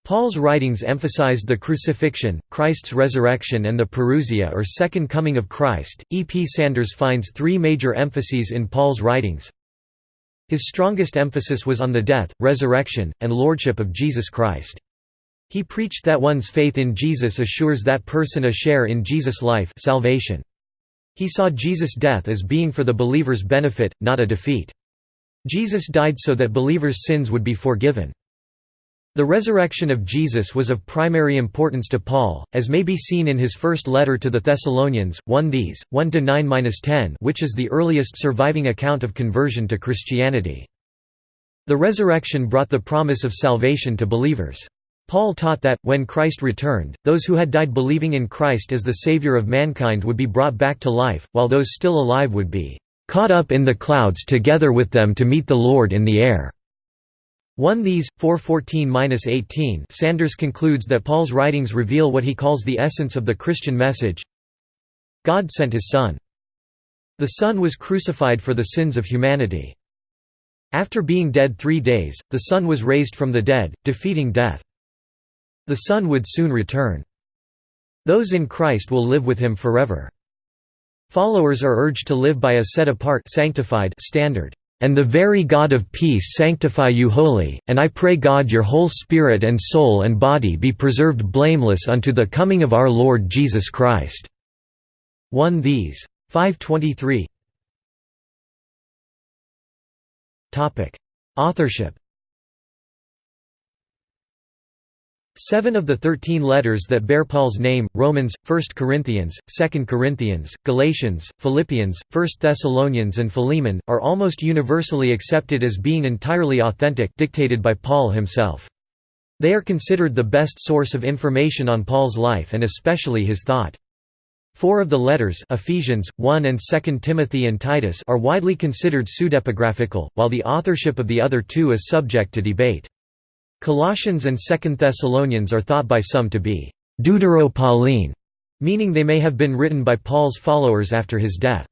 Paul's writings emphasized the crucifixion, Christ's resurrection and the parousia or second coming of Christ. E. P. Sanders finds three major emphases in Paul's writings. His strongest emphasis was on the death, resurrection, and lordship of Jesus Christ. He preached that one's faith in Jesus assures that person a share in Jesus' life salvation. He saw Jesus' death as being for the believer's benefit, not a defeat. Jesus died so that believers' sins would be forgiven. The resurrection of Jesus was of primary importance to Paul, as may be seen in his first letter to the Thessalonians, 1 these, 1–9–10 which is the earliest surviving account of conversion to Christianity. The resurrection brought the promise of salvation to believers. Paul taught that, when Christ returned, those who had died believing in Christ as the Savior of mankind would be brought back to life, while those still alive would be "...caught up in the clouds together with them to meet the Lord in the air." 1 These, 414–18 Sanders concludes that Paul's writings reveal what he calls the essence of the Christian message God sent his Son. The Son was crucified for the sins of humanity. After being dead three days, the Son was raised from the dead, defeating death. The Son would soon return. Those in Christ will live with him forever. Followers are urged to live by a set-apart sanctified standard. And the very God of peace sanctify you wholly, and I pray God your whole spirit and soul and body be preserved blameless unto the coming of our Lord Jesus Christ." 1 These. 523 Authorship Seven of the thirteen letters that bear Paul's name, Romans, 1 Corinthians, 2 Corinthians, Galatians, Philippians, 1 Thessalonians and Philemon, are almost universally accepted as being entirely authentic dictated by Paul himself. They are considered the best source of information on Paul's life and especially his thought. Four of the letters Ephesians, 1 and 2 Timothy and Titus are widely considered pseudepigraphical, while the authorship of the other two is subject to debate. Colossians and Second Thessalonians are thought by some to be Deutero-Pauline, meaning they may have been written by Paul's followers after his death.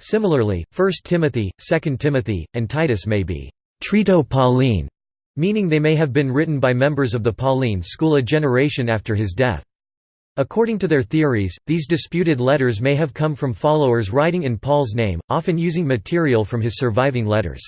Similarly, 1 Timothy, 2 Timothy, and Titus may be Trito-Pauline, meaning they may have been written by members of the Pauline school a generation after his death. According to their theories, these disputed letters may have come from followers writing in Paul's name, often using material from his surviving letters.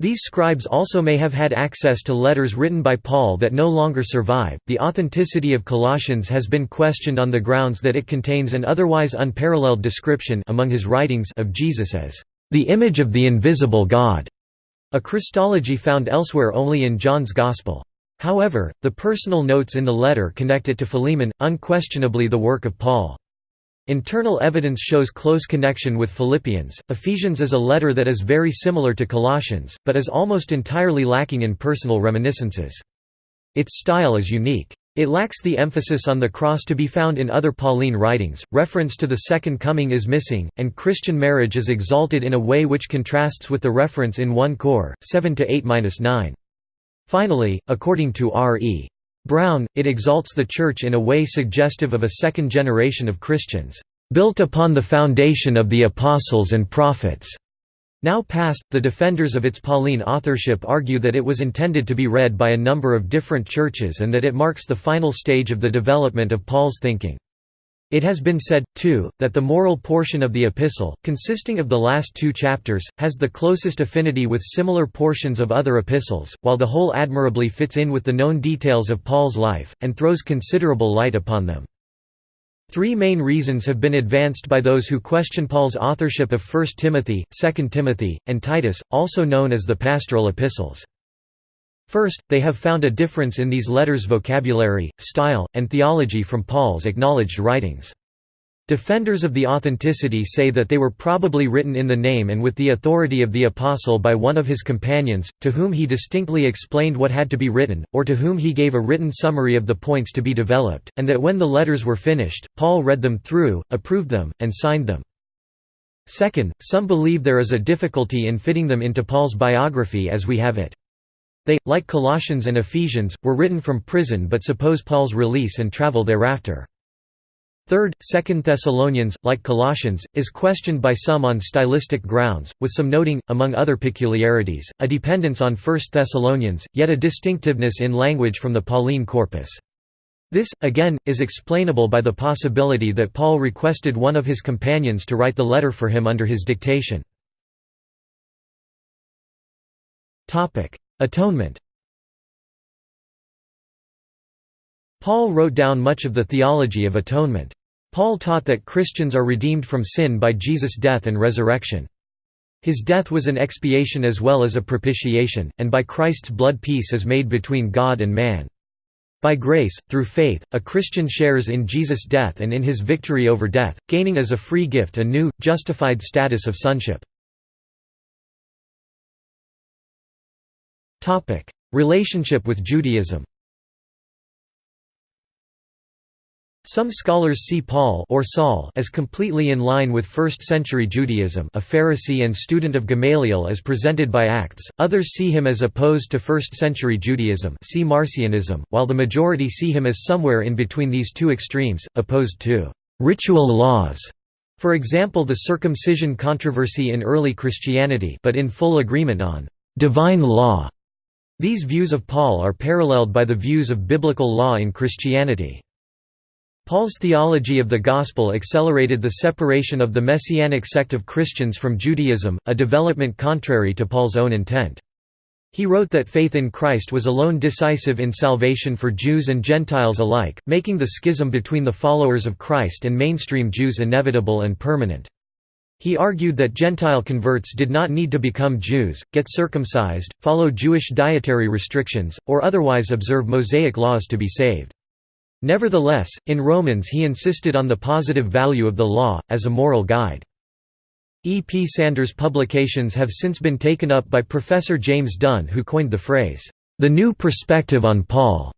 These scribes also may have had access to letters written by Paul that no longer survive. The authenticity of Colossians has been questioned on the grounds that it contains an otherwise unparalleled description among his writings of Jesus as the image of the invisible God, a Christology found elsewhere only in John's Gospel. However, the personal notes in the letter connect it to Philemon, unquestionably the work of Paul. Internal evidence shows close connection with Philippians. Ephesians is a letter that is very similar to Colossians, but is almost entirely lacking in personal reminiscences. Its style is unique. It lacks the emphasis on the cross to be found in other Pauline writings, reference to the Second Coming is missing, and Christian marriage is exalted in a way which contrasts with the reference in 1 Cor. 7–8–9. Finally, according to R.E. Brown, it exalts the Church in a way suggestive of a second generation of Christians, "...built upon the foundation of the Apostles and Prophets." Now past, the defenders of its Pauline authorship argue that it was intended to be read by a number of different churches and that it marks the final stage of the development of Paul's thinking. It has been said, too, that the moral portion of the epistle, consisting of the last two chapters, has the closest affinity with similar portions of other epistles, while the whole admirably fits in with the known details of Paul's life, and throws considerable light upon them. Three main reasons have been advanced by those who question Paul's authorship of 1 Timothy, 2 Timothy, and Titus, also known as the pastoral epistles. First, they have found a difference in these letters' vocabulary, style, and theology from Paul's acknowledged writings. Defenders of the authenticity say that they were probably written in the name and with the authority of the apostle by one of his companions, to whom he distinctly explained what had to be written, or to whom he gave a written summary of the points to be developed, and that when the letters were finished, Paul read them through, approved them, and signed them. Second, some believe there is a difficulty in fitting them into Paul's biography as we have it. They, like Colossians and Ephesians, were written from prison but suppose Paul's release and travel thereafter. Third, Second Thessalonians, like Colossians, is questioned by some on stylistic grounds, with some noting, among other peculiarities, a dependence on 1 Thessalonians, yet a distinctiveness in language from the Pauline corpus. This, again, is explainable by the possibility that Paul requested one of his companions to write the letter for him under his dictation. Atonement Paul wrote down much of the theology of atonement. Paul taught that Christians are redeemed from sin by Jesus' death and resurrection. His death was an expiation as well as a propitiation, and by Christ's blood peace is made between God and man. By grace, through faith, a Christian shares in Jesus' death and in his victory over death, gaining as a free gift a new, justified status of sonship. Topic: Relationship with Judaism. Some scholars see Paul or Saul as completely in line with 1st-century Judaism a Pharisee and student of Gamaliel as presented by Acts, others see him as opposed to 1st-century Judaism see Marcionism, while the majority see him as somewhere in between these two extremes, opposed to «ritual laws», for example the circumcision controversy in early Christianity but in full agreement on «divine law» These views of Paul are paralleled by the views of biblical law in Christianity. Paul's theology of the Gospel accelerated the separation of the Messianic sect of Christians from Judaism, a development contrary to Paul's own intent. He wrote that faith in Christ was alone decisive in salvation for Jews and Gentiles alike, making the schism between the followers of Christ and mainstream Jews inevitable and permanent. He argued that Gentile converts did not need to become Jews, get circumcised, follow Jewish dietary restrictions, or otherwise observe Mosaic laws to be saved. Nevertheless, in Romans he insisted on the positive value of the law, as a moral guide. E. P. Sanders' publications have since been taken up by Professor James Dunn who coined the phrase, "...the new perspective on Paul."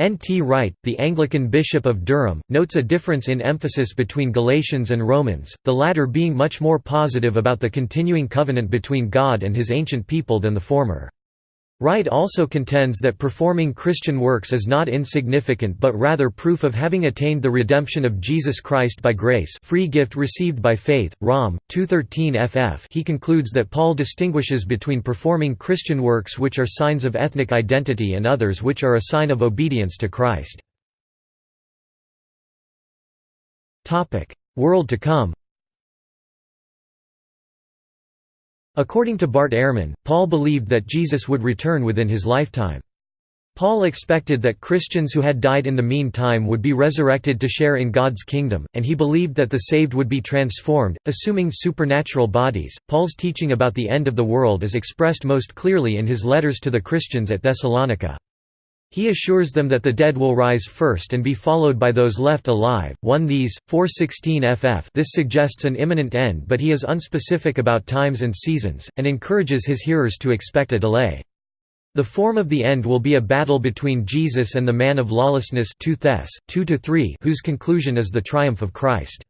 N. T. Wright, the Anglican Bishop of Durham, notes a difference in emphasis between Galatians and Romans, the latter being much more positive about the continuing covenant between God and his ancient people than the former. Wright also contends that performing Christian works is not insignificant but rather proof of having attained the redemption of Jesus Christ by grace free gift received by faith. Rom. 213 ff he concludes that Paul distinguishes between performing Christian works which are signs of ethnic identity and others which are a sign of obedience to Christ. World to come According to Bart Ehrman, Paul believed that Jesus would return within his lifetime. Paul expected that Christians who had died in the meantime would be resurrected to share in God's kingdom, and he believed that the saved would be transformed, assuming supernatural bodies. Paul's teaching about the end of the world is expressed most clearly in his letters to the Christians at Thessalonica. He assures them that the dead will rise first and be followed by those left alive. 1 These, 416 ff This suggests an imminent end but he is unspecific about times and seasons, and encourages his hearers to expect a delay. The form of the end will be a battle between Jesus and the man of lawlessness 2 Thess, 2 whose conclusion is the triumph of Christ.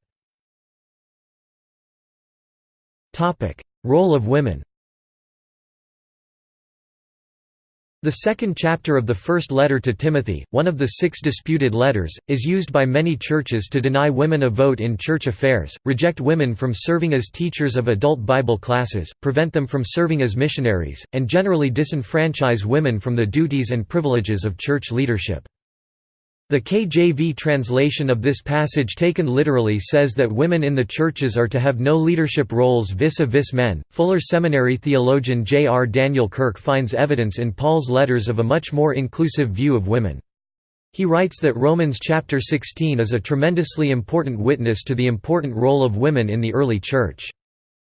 Role of women The second chapter of the first letter to Timothy, one of the six disputed letters, is used by many churches to deny women a vote in church affairs, reject women from serving as teachers of adult Bible classes, prevent them from serving as missionaries, and generally disenfranchise women from the duties and privileges of church leadership. The KJV translation of this passage taken literally says that women in the churches are to have no leadership roles vis-a-vis men. Fuller Seminary theologian J. R. Daniel Kirk finds evidence in Paul's letters of a much more inclusive view of women. He writes that Romans chapter 16 is a tremendously important witness to the important role of women in the early church.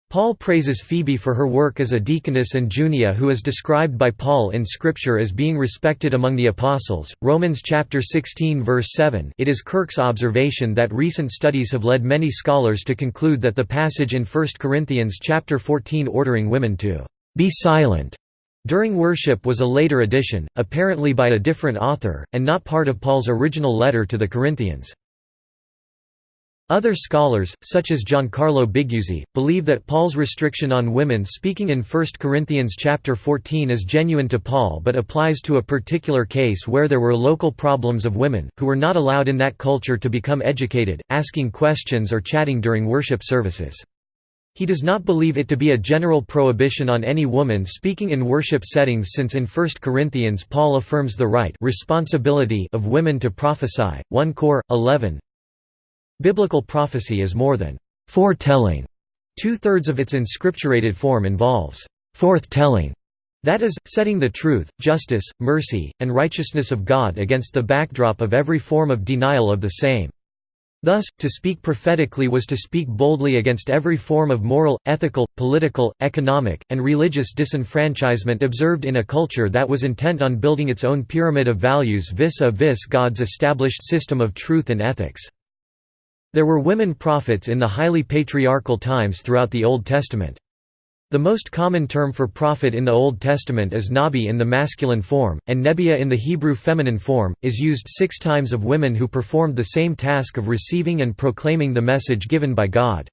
Paul praises Phoebe for her work as a deaconess and Junia who is described by Paul in scripture as being respected among the apostles. Romans chapter 16 verse 7. It is Kirk's observation that recent studies have led many scholars to conclude that the passage in 1 Corinthians chapter 14 ordering women to be silent during worship was a later addition, apparently by a different author, and not part of Paul's original letter to the Corinthians. Other scholars, such as Giancarlo Biguzzi, believe that Paul's restriction on women speaking in 1 Corinthians chapter 14 is genuine to Paul but applies to a particular case where there were local problems of women, who were not allowed in that culture to become educated, asking questions or chatting during worship services. He does not believe it to be a general prohibition on any woman speaking in worship settings since in 1 Corinthians Paul affirms the right responsibility of women to prophesy, 1 Cor. 11, Biblical prophecy is more than foretelling. Two-thirds of its inscripturated form involves forthtelling, that is, setting the truth, justice, mercy, and righteousness of God against the backdrop of every form of denial of the same. Thus, to speak prophetically was to speak boldly against every form of moral, ethical, political, economic, and religious disenfranchisement observed in a culture that was intent on building its own pyramid of values vis-a-vis -vis God's established system of truth and ethics. There were women prophets in the highly patriarchal times throughout the Old Testament. The most common term for prophet in the Old Testament is nabi in the masculine form, and nebiah in the Hebrew feminine form, is used six times of women who performed the same task of receiving and proclaiming the message given by God.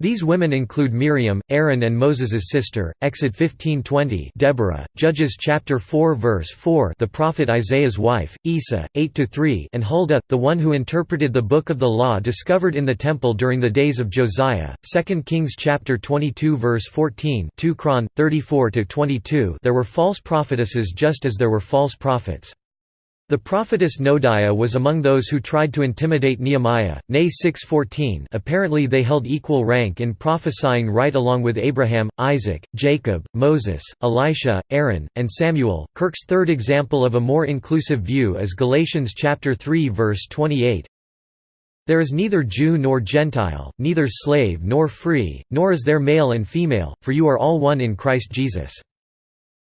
These women include Miriam, Aaron and Moses's sister, Exod 15:20, Deborah, Judges chapter 4 verse 4, the prophet Isaiah's wife, Isa 8-3, and Huldah, the one who interpreted the book of the law discovered in the temple during the days of Josiah. 2 Kings chapter 22 verse 14, 2 Chron 34-22. There were false prophetesses just as there were false prophets. The prophetess Noadiah was among those who tried to intimidate Nehemiah, Nay 6.14 apparently they held equal rank in prophesying right along with Abraham, Isaac, Jacob, Moses, Elisha, Aaron, and Samuel. Kirk's third example of a more inclusive view is Galatians chapter 3 verse 28. There is neither Jew nor Gentile, neither slave nor free, nor is there male and female, for you are all one in Christ Jesus.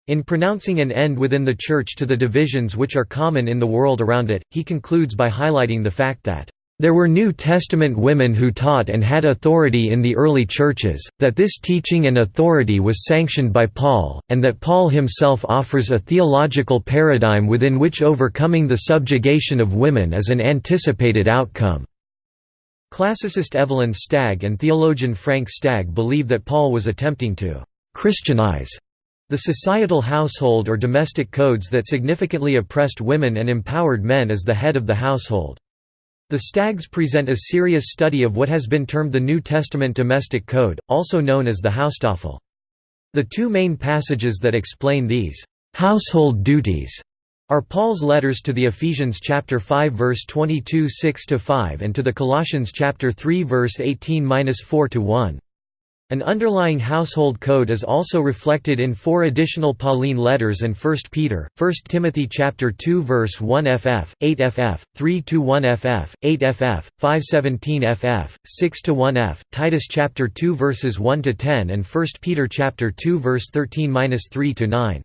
In pronouncing an end within the Church to the divisions which are common in the world around it, he concludes by highlighting the fact that there were New Testament women who taught and had authority in the early churches, that this teaching and authority was sanctioned by Paul, and that Paul himself offers a theological paradigm within which overcoming the subjugation of women is an anticipated outcome. Classicist Evelyn Stagg and theologian Frank Stagg believe that Paul was attempting to «Christianize» The societal household or domestic codes that significantly oppressed women and empowered men as the head of the household. The Staggs present a serious study of what has been termed the New Testament domestic code, also known as the Haustafel. The two main passages that explain these household duties are Paul's letters to the Ephesians chapter 5 verse 22 6 to 5 and to the Colossians chapter 3 verse 18-4 to 1. An underlying household code is also reflected in four additional Pauline letters and 1 Peter, 1 Timothy chapter 2 verse 1 ff, 8 ff, 3 to 1 ff, 8 ff, 5 17 ff, 6 to 1 f, Titus chapter 2 verses 1 to 10 and 1 Peter chapter 2 verse 13-3 to 9.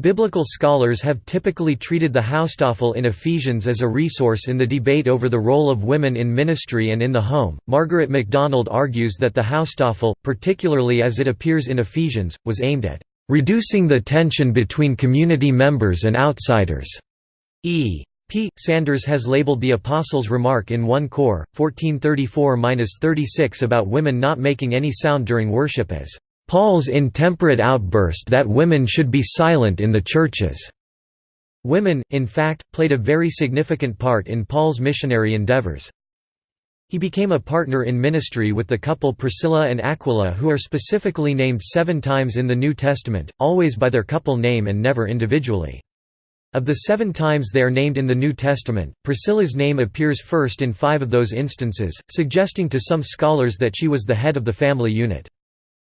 Biblical scholars have typically treated the Haustafel in Ephesians as a resource in the debate over the role of women in ministry and in the home. Margaret MacDonald argues that the Haustafel, particularly as it appears in Ephesians, was aimed at reducing the tension between community members and outsiders. E. P. Sanders has labeled the Apostles' remark in 1 Cor. 1434–36 about women not making any sound during worship as Paul's intemperate outburst that women should be silent in the churches. Women, in fact, played a very significant part in Paul's missionary endeavors. He became a partner in ministry with the couple Priscilla and Aquila who are specifically named seven times in the New Testament, always by their couple name and never individually. Of the seven times they are named in the New Testament, Priscilla's name appears first in five of those instances, suggesting to some scholars that she was the head of the family unit.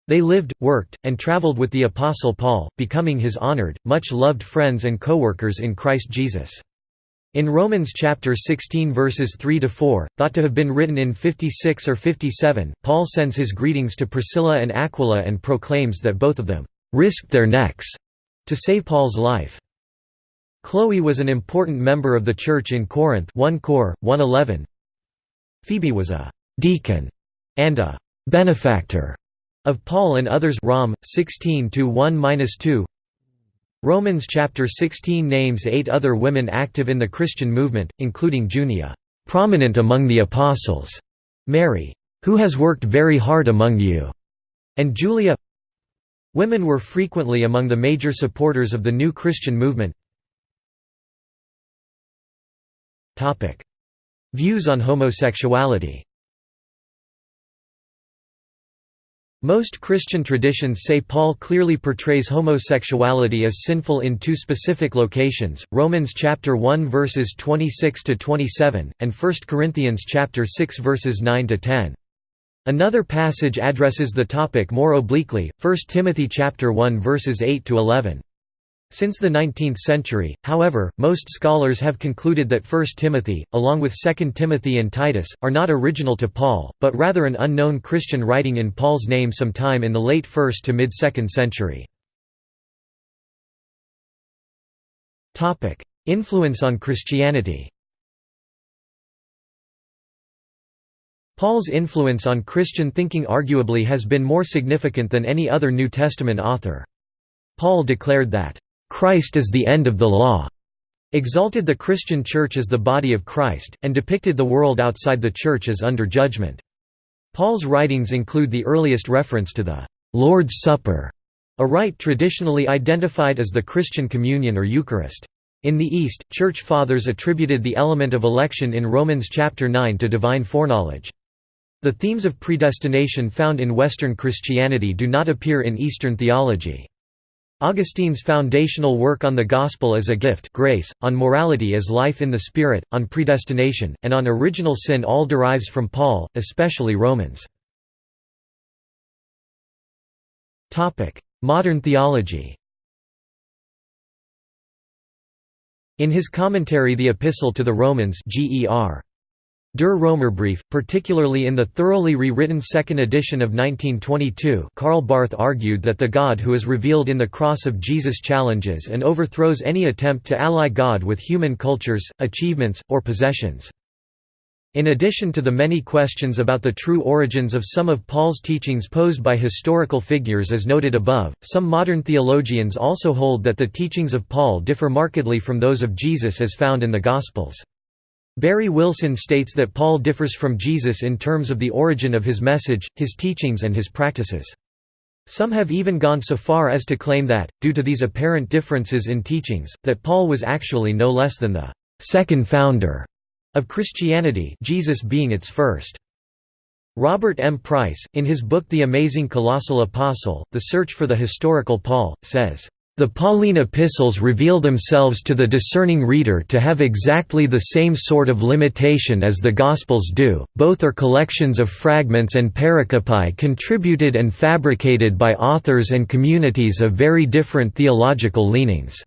They lived, worked, and traveled with the Apostle Paul, becoming his honored, much-loved friends and co-workers in Christ Jesus. In Romans chapter 16 verses 3 to 4, thought to have been written in 56 or 57, Paul sends his greetings to Priscilla and Aquila and proclaims that both of them risked their necks to save Paul's life. Chloe was an important member of the church in Corinth 1 Cor 111. Phoebe was a deacon and a benefactor of Paul and others Rom 16 1-2 Romans chapter 16 names 8 other women active in the Christian movement including Junia prominent among the apostles Mary who has worked very hard among you and Julia. Women were frequently among the major supporters of the new Christian movement. Topic. Views on homosexuality Most Christian traditions say Paul clearly portrays homosexuality as sinful in two specific locations, Romans chapter 1 verses 26 to 27 and 1 Corinthians chapter 6 verses 9 to 10. Another passage addresses the topic more obliquely, 1 Timothy chapter 1 verses 8 to 11. Since the 19th century, however, most scholars have concluded that 1 Timothy, along with 2 Timothy and Titus, are not original to Paul, but rather an unknown Christian writing in Paul's name sometime in the late 1st to mid-2nd century. Influence on Christianity Paul's influence on Christian thinking arguably has been more significant than any other New Testament author. Paul declared that Christ is the end of the law, exalted the Christian Church as the body of Christ, and depicted the world outside the Church as under judgment. Paul's writings include the earliest reference to the Lord's Supper, a rite traditionally identified as the Christian communion or Eucharist. In the East, Church Fathers attributed the element of election in Romans chapter 9 to divine foreknowledge. The themes of predestination found in Western Christianity do not appear in Eastern theology. Augustine's foundational work on the Gospel as a gift grace, on morality as life in the Spirit, on predestination, and on original sin all derives from Paul, especially Romans. Modern theology In his commentary The Epistle to the Romans Ger. Der Römerbrief, particularly in the thoroughly rewritten second edition of 1922 Karl Barth argued that the God who is revealed in the cross of Jesus challenges and overthrows any attempt to ally God with human cultures, achievements, or possessions. In addition to the many questions about the true origins of some of Paul's teachings posed by historical figures as noted above, some modern theologians also hold that the teachings of Paul differ markedly from those of Jesus as found in the Gospels. Barrie Wilson states that Paul differs from Jesus in terms of the origin of his message, his teachings and his practices. Some have even gone so far as to claim that, due to these apparent differences in teachings, that Paul was actually no less than the second founder of Christianity Jesus being its first. Robert M. Price, in his book The Amazing Colossal Apostle, The Search for the Historical Paul, says, the Pauline epistles reveal themselves to the discerning reader to have exactly the same sort of limitation as the Gospels do, both are collections of fragments and pericopi contributed and fabricated by authors and communities of very different theological leanings.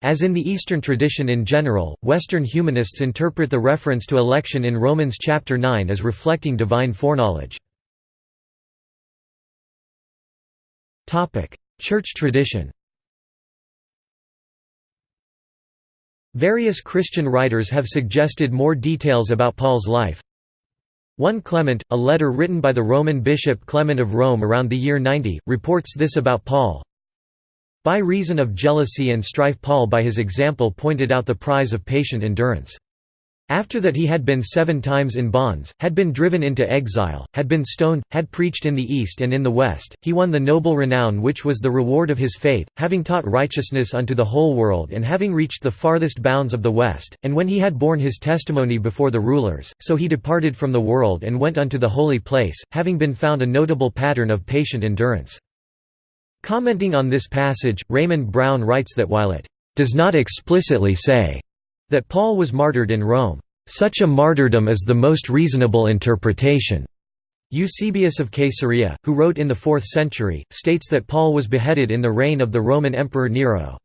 As in the Eastern tradition in general, Western humanists interpret the reference to election in Romans chapter 9 as reflecting divine foreknowledge. Church tradition Various Christian writers have suggested more details about Paul's life. 1 Clement, a letter written by the Roman bishop Clement of Rome around the year 90, reports this about Paul. By reason of jealousy and strife Paul by his example pointed out the prize of patient endurance. After that he had been seven times in bonds, had been driven into exile, had been stoned, had preached in the east and in the west, he won the noble renown which was the reward of his faith, having taught righteousness unto the whole world and having reached the farthest bounds of the west, and when he had borne his testimony before the rulers, so he departed from the world and went unto the holy place, having been found a notable pattern of patient endurance. Commenting on this passage, Raymond Brown writes that while it does not explicitly say that Paul was martyred in Rome. Such a martyrdom is the most reasonable interpretation. Eusebius of Caesarea, who wrote in the 4th century, states that Paul was beheaded in the reign of the Roman Emperor Nero.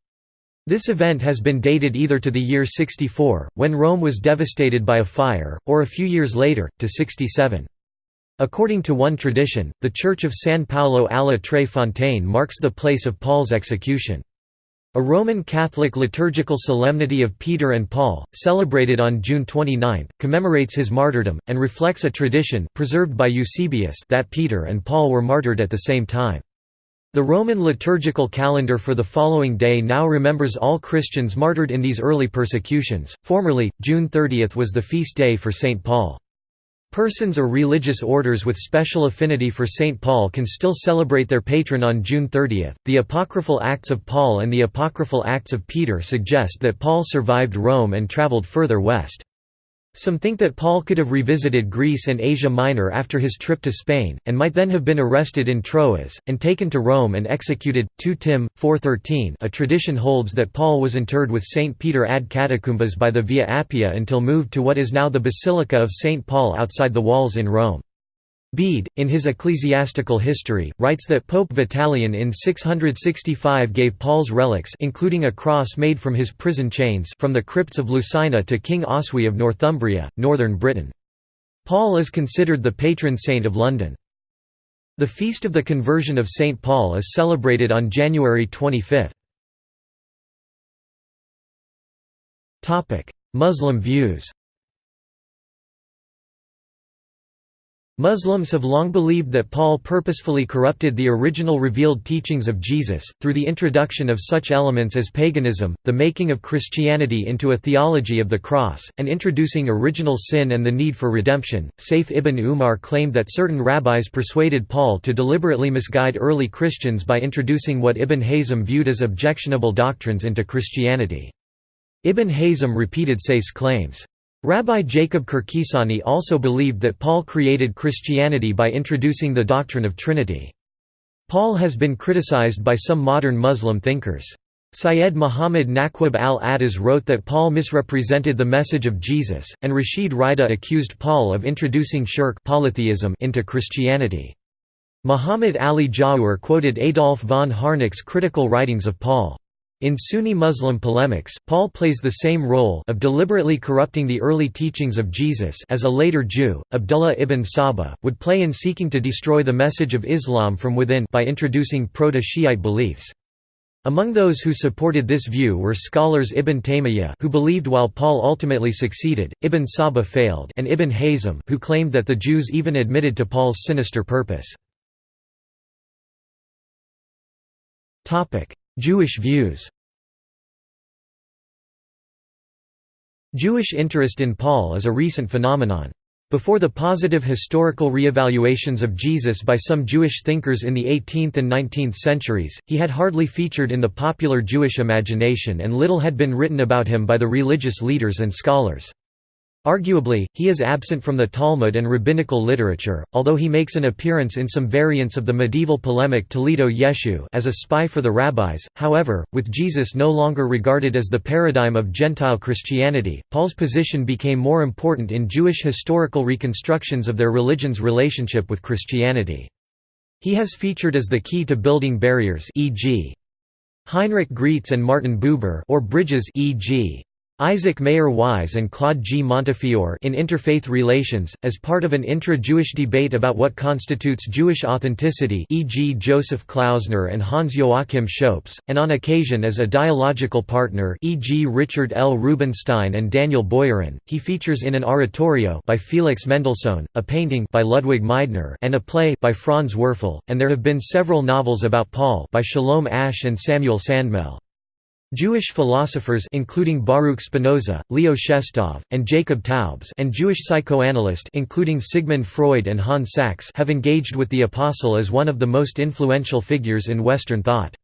This event has been dated either to the year 64, when Rome was devastated by a fire, or a few years later, to 67. According to one tradition, the church of San Paolo alla Tre Fontane marks the place of Paul's execution. A Roman Catholic liturgical solemnity of Peter and Paul, celebrated on June 29, commemorates his martyrdom, and reflects a tradition preserved by Eusebius that Peter and Paul were martyred at the same time. The Roman liturgical calendar for the following day now remembers all Christians martyred in these early persecutions. Formerly, June 30 was the feast day for St. Paul. Persons or religious orders with special affinity for St. Paul can still celebrate their patron on June 30. The apocryphal Acts of Paul and the apocryphal Acts of Peter suggest that Paul survived Rome and traveled further west. Some think that Paul could have revisited Greece and Asia Minor after his trip to Spain, and might then have been arrested in Troas, and taken to Rome and executed. 2 Tim. 4.13 A tradition holds that Paul was interred with St. Peter ad Catacumbas by the Via Appia until moved to what is now the Basilica of St. Paul outside the walls in Rome. Bede, in his Ecclesiastical History, writes that Pope Vitalian in 665 gave Paul's relics including a cross made from his prison chains from the crypts of Lucina to King Oswy of Northumbria, northern Britain. Paul is considered the patron saint of London. The Feast of the Conversion of St. Paul is celebrated on January 25. Muslim views Muslims have long believed that Paul purposefully corrupted the original revealed teachings of Jesus, through the introduction of such elements as paganism, the making of Christianity into a theology of the cross, and introducing original sin and the need for redemption. Saif ibn Umar claimed that certain rabbis persuaded Paul to deliberately misguide early Christians by introducing what Ibn Hazm viewed as objectionable doctrines into Christianity. Ibn Hazm repeated Saif's claims. Rabbi Jacob Kirkisani also believed that Paul created Christianity by introducing the doctrine of Trinity. Paul has been criticized by some modern Muslim thinkers. Syed Muhammad Naqib al-Attas wrote that Paul misrepresented the message of Jesus, and Rashid Rida accused Paul of introducing shirk polytheism into Christianity. Muhammad Ali Jawhar quoted Adolf von Harnack's critical writings of Paul. In Sunni Muslim polemics, Paul plays the same role of deliberately corrupting the early teachings of Jesus as a later Jew, Abdullah ibn Saba, would play in seeking to destroy the message of Islam from within by introducing proto-Shiite beliefs. Among those who supported this view were scholars Ibn Taymiyyah who believed while Paul ultimately succeeded, Ibn Saba failed and Ibn Hazm who claimed that the Jews even admitted to Paul's sinister purpose. Jewish views Jewish interest in Paul is a recent phenomenon. Before the positive historical re-evaluations of Jesus by some Jewish thinkers in the 18th and 19th centuries, he had hardly featured in the popular Jewish imagination and little had been written about him by the religious leaders and scholars. Arguably, he is absent from the Talmud and rabbinical literature, although he makes an appearance in some variants of the medieval polemic Toledot Yeshu as a spy for the rabbis. However, with Jesus no longer regarded as the paradigm of Gentile Christianity, Paul's position became more important in Jewish historical reconstructions of their religion's relationship with Christianity. He has featured as the key to building barriers e.g. Heinrich Graetz and Martin Buber or bridges e.g. Isaac Mayer Wise and Claude G. Montefiore in Interfaith Relations, as part of an intra-Jewish debate about what constitutes Jewish authenticity e.g. Joseph Klausner and Hans Joachim Schoeps, and on occasion as a dialogical partner e.g. Richard L. Rubinstein and Daniel Boyarin, he features in an oratorio by Felix Mendelssohn, a painting by Ludwig Meidner and a play by Franz Werfel, and there have been several novels about Paul by Sholem Asch and Samuel Sandmel. Jewish philosophers including Baruch Spinoza, Leo Shestov, and Jacob Taubes and Jewish psychoanalysts including Sigmund Freud and Hans Sachs have engaged with the Apostle as one of the most influential figures in Western thought.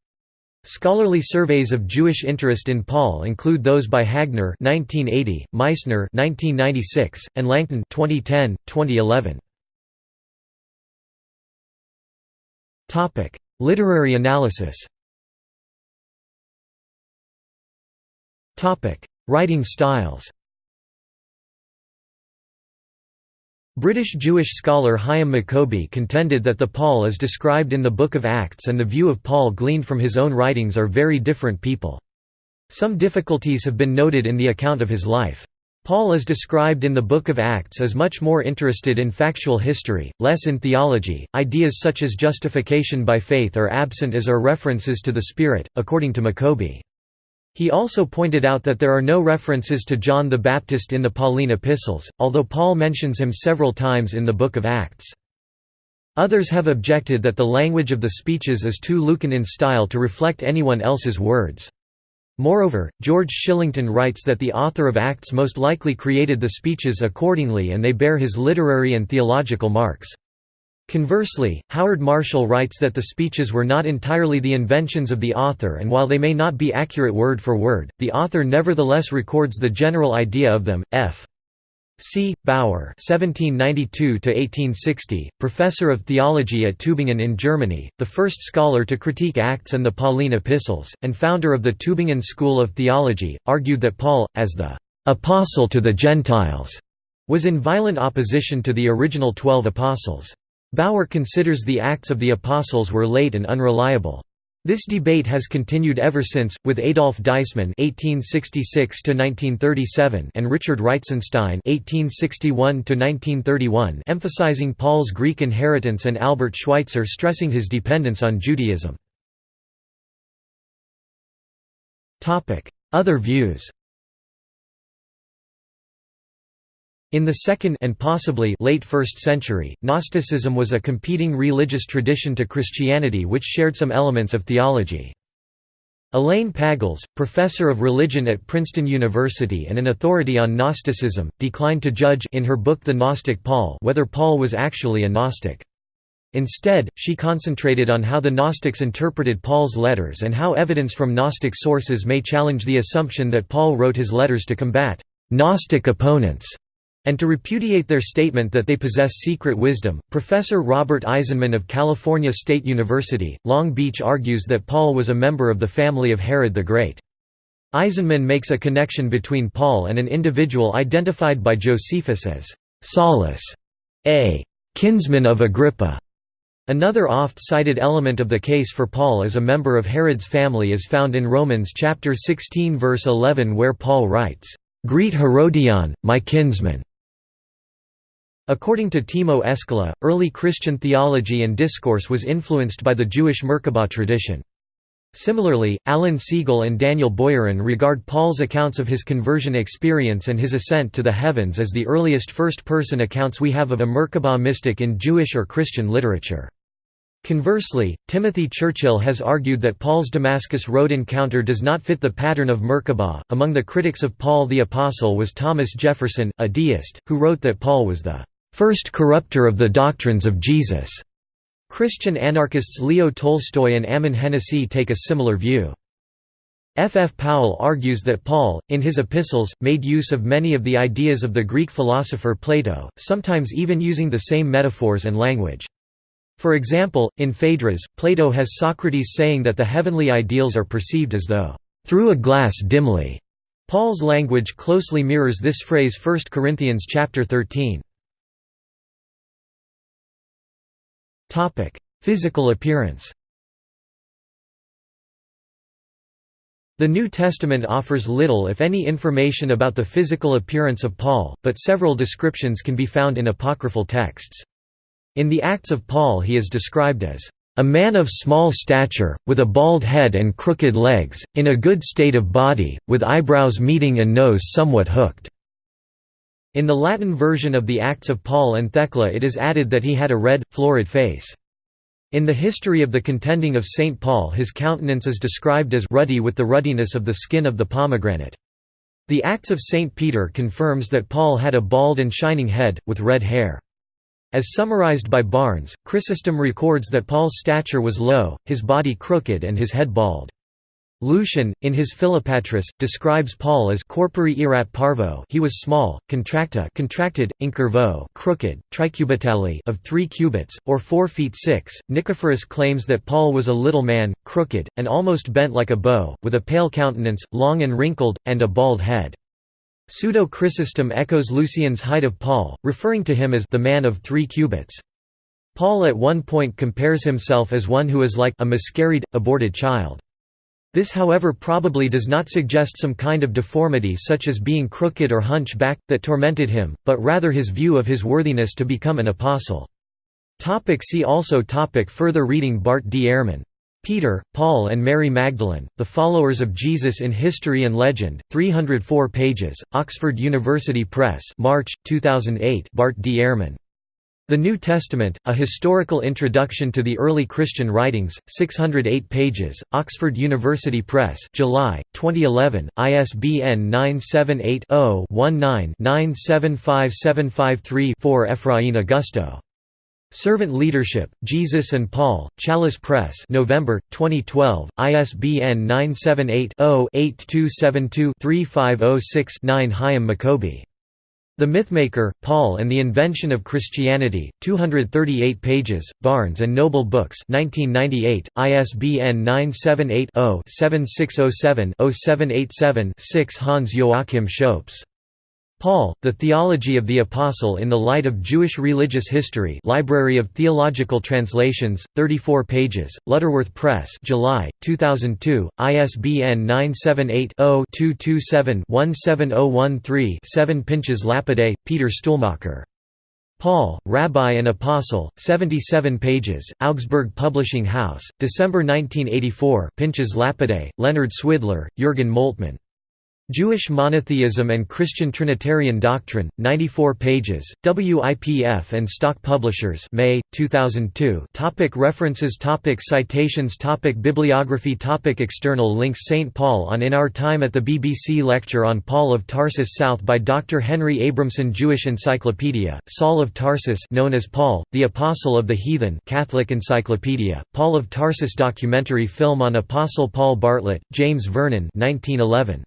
Scholarly surveys of Jewish interest in Paul include those by Hagner 1980, Meissner 1996, and Langton 2010, 2011. Topic: Literary analysis. Writing styles British Jewish scholar Hyam Maccoby contended that the Paul as described in the Book of Acts and the view of Paul gleaned from his own writings are very different people. Some difficulties have been noted in the account of his life. Paul as described in the Book of Acts is much more interested in factual history, less in theology. Ideas such as justification by faith are absent as are references to the Spirit, according to Maccoby. He also pointed out that there are no references to John the Baptist in the Pauline epistles, although Paul mentions him several times in the Book of Acts. Others have objected that the language of the speeches is too Lucan in style to reflect anyone else's words. Moreover, George Shillington writes that the author of Acts most likely created the speeches accordingly and they bear his literary and theological marks. Conversely, Howard Marshall writes that the speeches were not entirely the inventions of the author and while they may not be accurate word for word, the author nevertheless records the general idea of them. F. C. Baur (1792–1860), professor of theology at Tübingen in Germany, the first scholar to critique Acts and the Pauline epistles, and founder of the Tübingen School of Theology, argued that Paul, as the "apostle to the Gentiles," was in violent opposition to the original Twelve Apostles. Baur considers the Acts of the Apostles were late and unreliable. This debate has continued ever since, with Adolf Deissmann (1866–1937) and Richard Reitzenstein (1861–1931) emphasizing Paul's Greek inheritance and Albert Schweitzer stressing his dependence on Judaism. Topic: Other views. In the 2nd and possibly late 1st century, Gnosticism was a competing religious tradition to Christianity which shared some elements of theology. Elaine Pagels, professor of religion at Princeton University and an authority on Gnosticism, declined to judge in her book The Gnostic Paul whether Paul was actually a Gnostic. Instead, she concentrated on how the Gnostics interpreted Paul's letters and how evidence from Gnostic sources may challenge the assumption that Paul wrote his letters to combat Gnostic opponents. And to repudiate their statement that they possess secret wisdom, Professor Robert Eisenman of California State University, Long Beach argues that Paul was a member of the family of Herod the Great. Eisenman makes a connection between Paul and an individual identified by Josephus as Saulus, a kinsman of Agrippa. Another oft-cited element of the case for Paul as a member of Herod's family is found in Romans chapter 16 verse 11 where Paul writes, "Greet Herodion, my kinsman." According to Timo Eskola, early Christian theology and discourse was influenced by the Jewish Merkabah tradition. Similarly, Alan Segal and Daniel Boyarin regard Paul's accounts of his conversion experience and his ascent to the heavens as the earliest first-person accounts we have of a Merkabah mystic in Jewish or Christian literature. Conversely, Timothy Churchill has argued that Paul's Damascus Road encounter does not fit the pattern of Merkabah. Among the critics of Paul the Apostle was Thomas Jefferson, a deist, who wrote that Paul was the first corrupter of the doctrines of Jesus. Christian anarchists Leo Tolstoy and Ammon Hennacy take a similar view. F. F. Powell argues that Paul, in his epistles, made use of many of the ideas of the Greek philosopher Plato, sometimes even using the same metaphors and language. For example, in Phaedrus, Plato has Socrates saying that the heavenly ideals are perceived as though, "...through a glass dimly." Paul's language closely mirrors this phrase 1 Corinthians chapter 13. Topic: Physical appearance. The New Testament offers little if any information about the physical appearance of Paul, but several descriptions can be found in apocryphal texts. In the Acts of Paul he is described as a man of small stature, with a bald head and crooked legs, in a good state of body, with eyebrows meeting and nose somewhat hooked. In the Latin version of the Acts of Paul and Thecla it is added that he had a red, florid face. In the history of the contending of St. Paul his countenance is described as ruddy with the ruddiness of the skin of the pomegranate. The Acts of St. Peter confirms that Paul had a bald and shining head, with red hair. As summarized by Barnes, Chrysostom records that Paul's stature was low, his body crooked and his head bald. Lucian, in his Philopatris, describes Paul as corpore erat parvo he was small, contracta contracted, incurvo crooked, tricubitali of three cubits, or four feet six. Nicephorus claims that Paul was a little man, crooked, and almost bent like a bow, with a pale countenance, long and wrinkled, and a bald head. Pseudo-Chrysostom echoes Lucian's height of Paul, referring to him as the man of three cubits. Paul at one point compares himself as one who is like a miscarried, aborted child. This however probably does not suggest some kind of deformity such as being crooked or hunch-backed, that tormented him, but rather his view of his worthiness to become an apostle. Topic see also topic Further reading Bart D. Ehrman Peter, Paul and Mary Magdalene, The Followers of Jesus in History and Legend, 304 pages, Oxford University Press March, 2008 Bart D. Ehrman. The New Testament, A Historical Introduction to the Early Christian Writings, 608 pages, Oxford University Press July, 2011, ISBN 978 0 19 975753 Efrain Agosto. Servant Leadership, Jesus and Paul, Chalice Press November, 2012, ISBN 978-0-8272-3506-9 Hyam Maccoby. The Mythmaker, Paul and the Invention of Christianity, 238 pages, Barnes & Noble Books 1998, ISBN 978 0 7607 0787 6 Hans Joachim Schoeps. Paul, The Theology of the Apostle in the Light of Jewish Religious History Library of Theological Translations, 34 pages, Lutterworth Press July, 2002, ISBN 978-0-227-17013-7 Pinchas Lapide, Peter Stuhlmacher. Paul, Rabbi and Apostle, 77 pages, Augsburg Publishing House, December 1984 Pinchas Lapide, Leonard Swidler, Jürgen Moltmann. Jewish Monotheism and Christian Trinitarian Doctrine, 94 pages, WIPF and Stock Publishers May, 2002 topic References topic Citations topic Bibliography topic External links St. Paul on In Our Time at the BBC Lecture on Paul of Tarsus South by Dr. Henry Abramson Jewish Encyclopedia, Saul of Tarsus known as Paul, the Apostle of the Heathen Catholic Encyclopedia, Paul of Tarsus documentary film on Apostle Paul Bartlett, James Vernon 1911.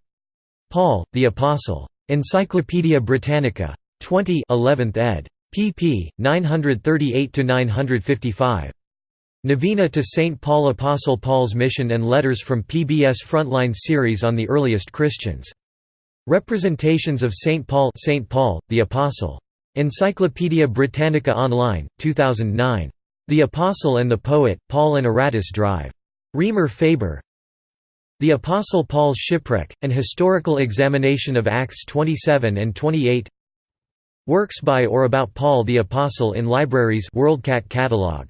Paul, the Apostle. Encyclopædia Britannica. 20 11th ed. pp. 938–955. Novena to St. Paul Apostle Paul's Mission and Letters from PBS Frontline series on the earliest Christians. Representations of St. Paul St. Paul, the Apostle. Encyclopædia Britannica Online, 2009. The Apostle and the Poet, Paul and Aratus Drive. Reimer Faber The Apostle Paul's Shipwreck, An Historical Examination of Acts 27 and 28 Works by or about Paul the Apostle in libraries WorldCat catalog.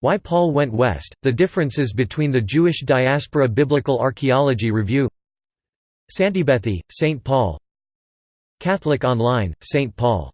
Why Paul Went West, The Differences Between the Jewish Diaspora Biblical Archaeology Review Santiebeati, St. Paul Catholic Online, St. Paul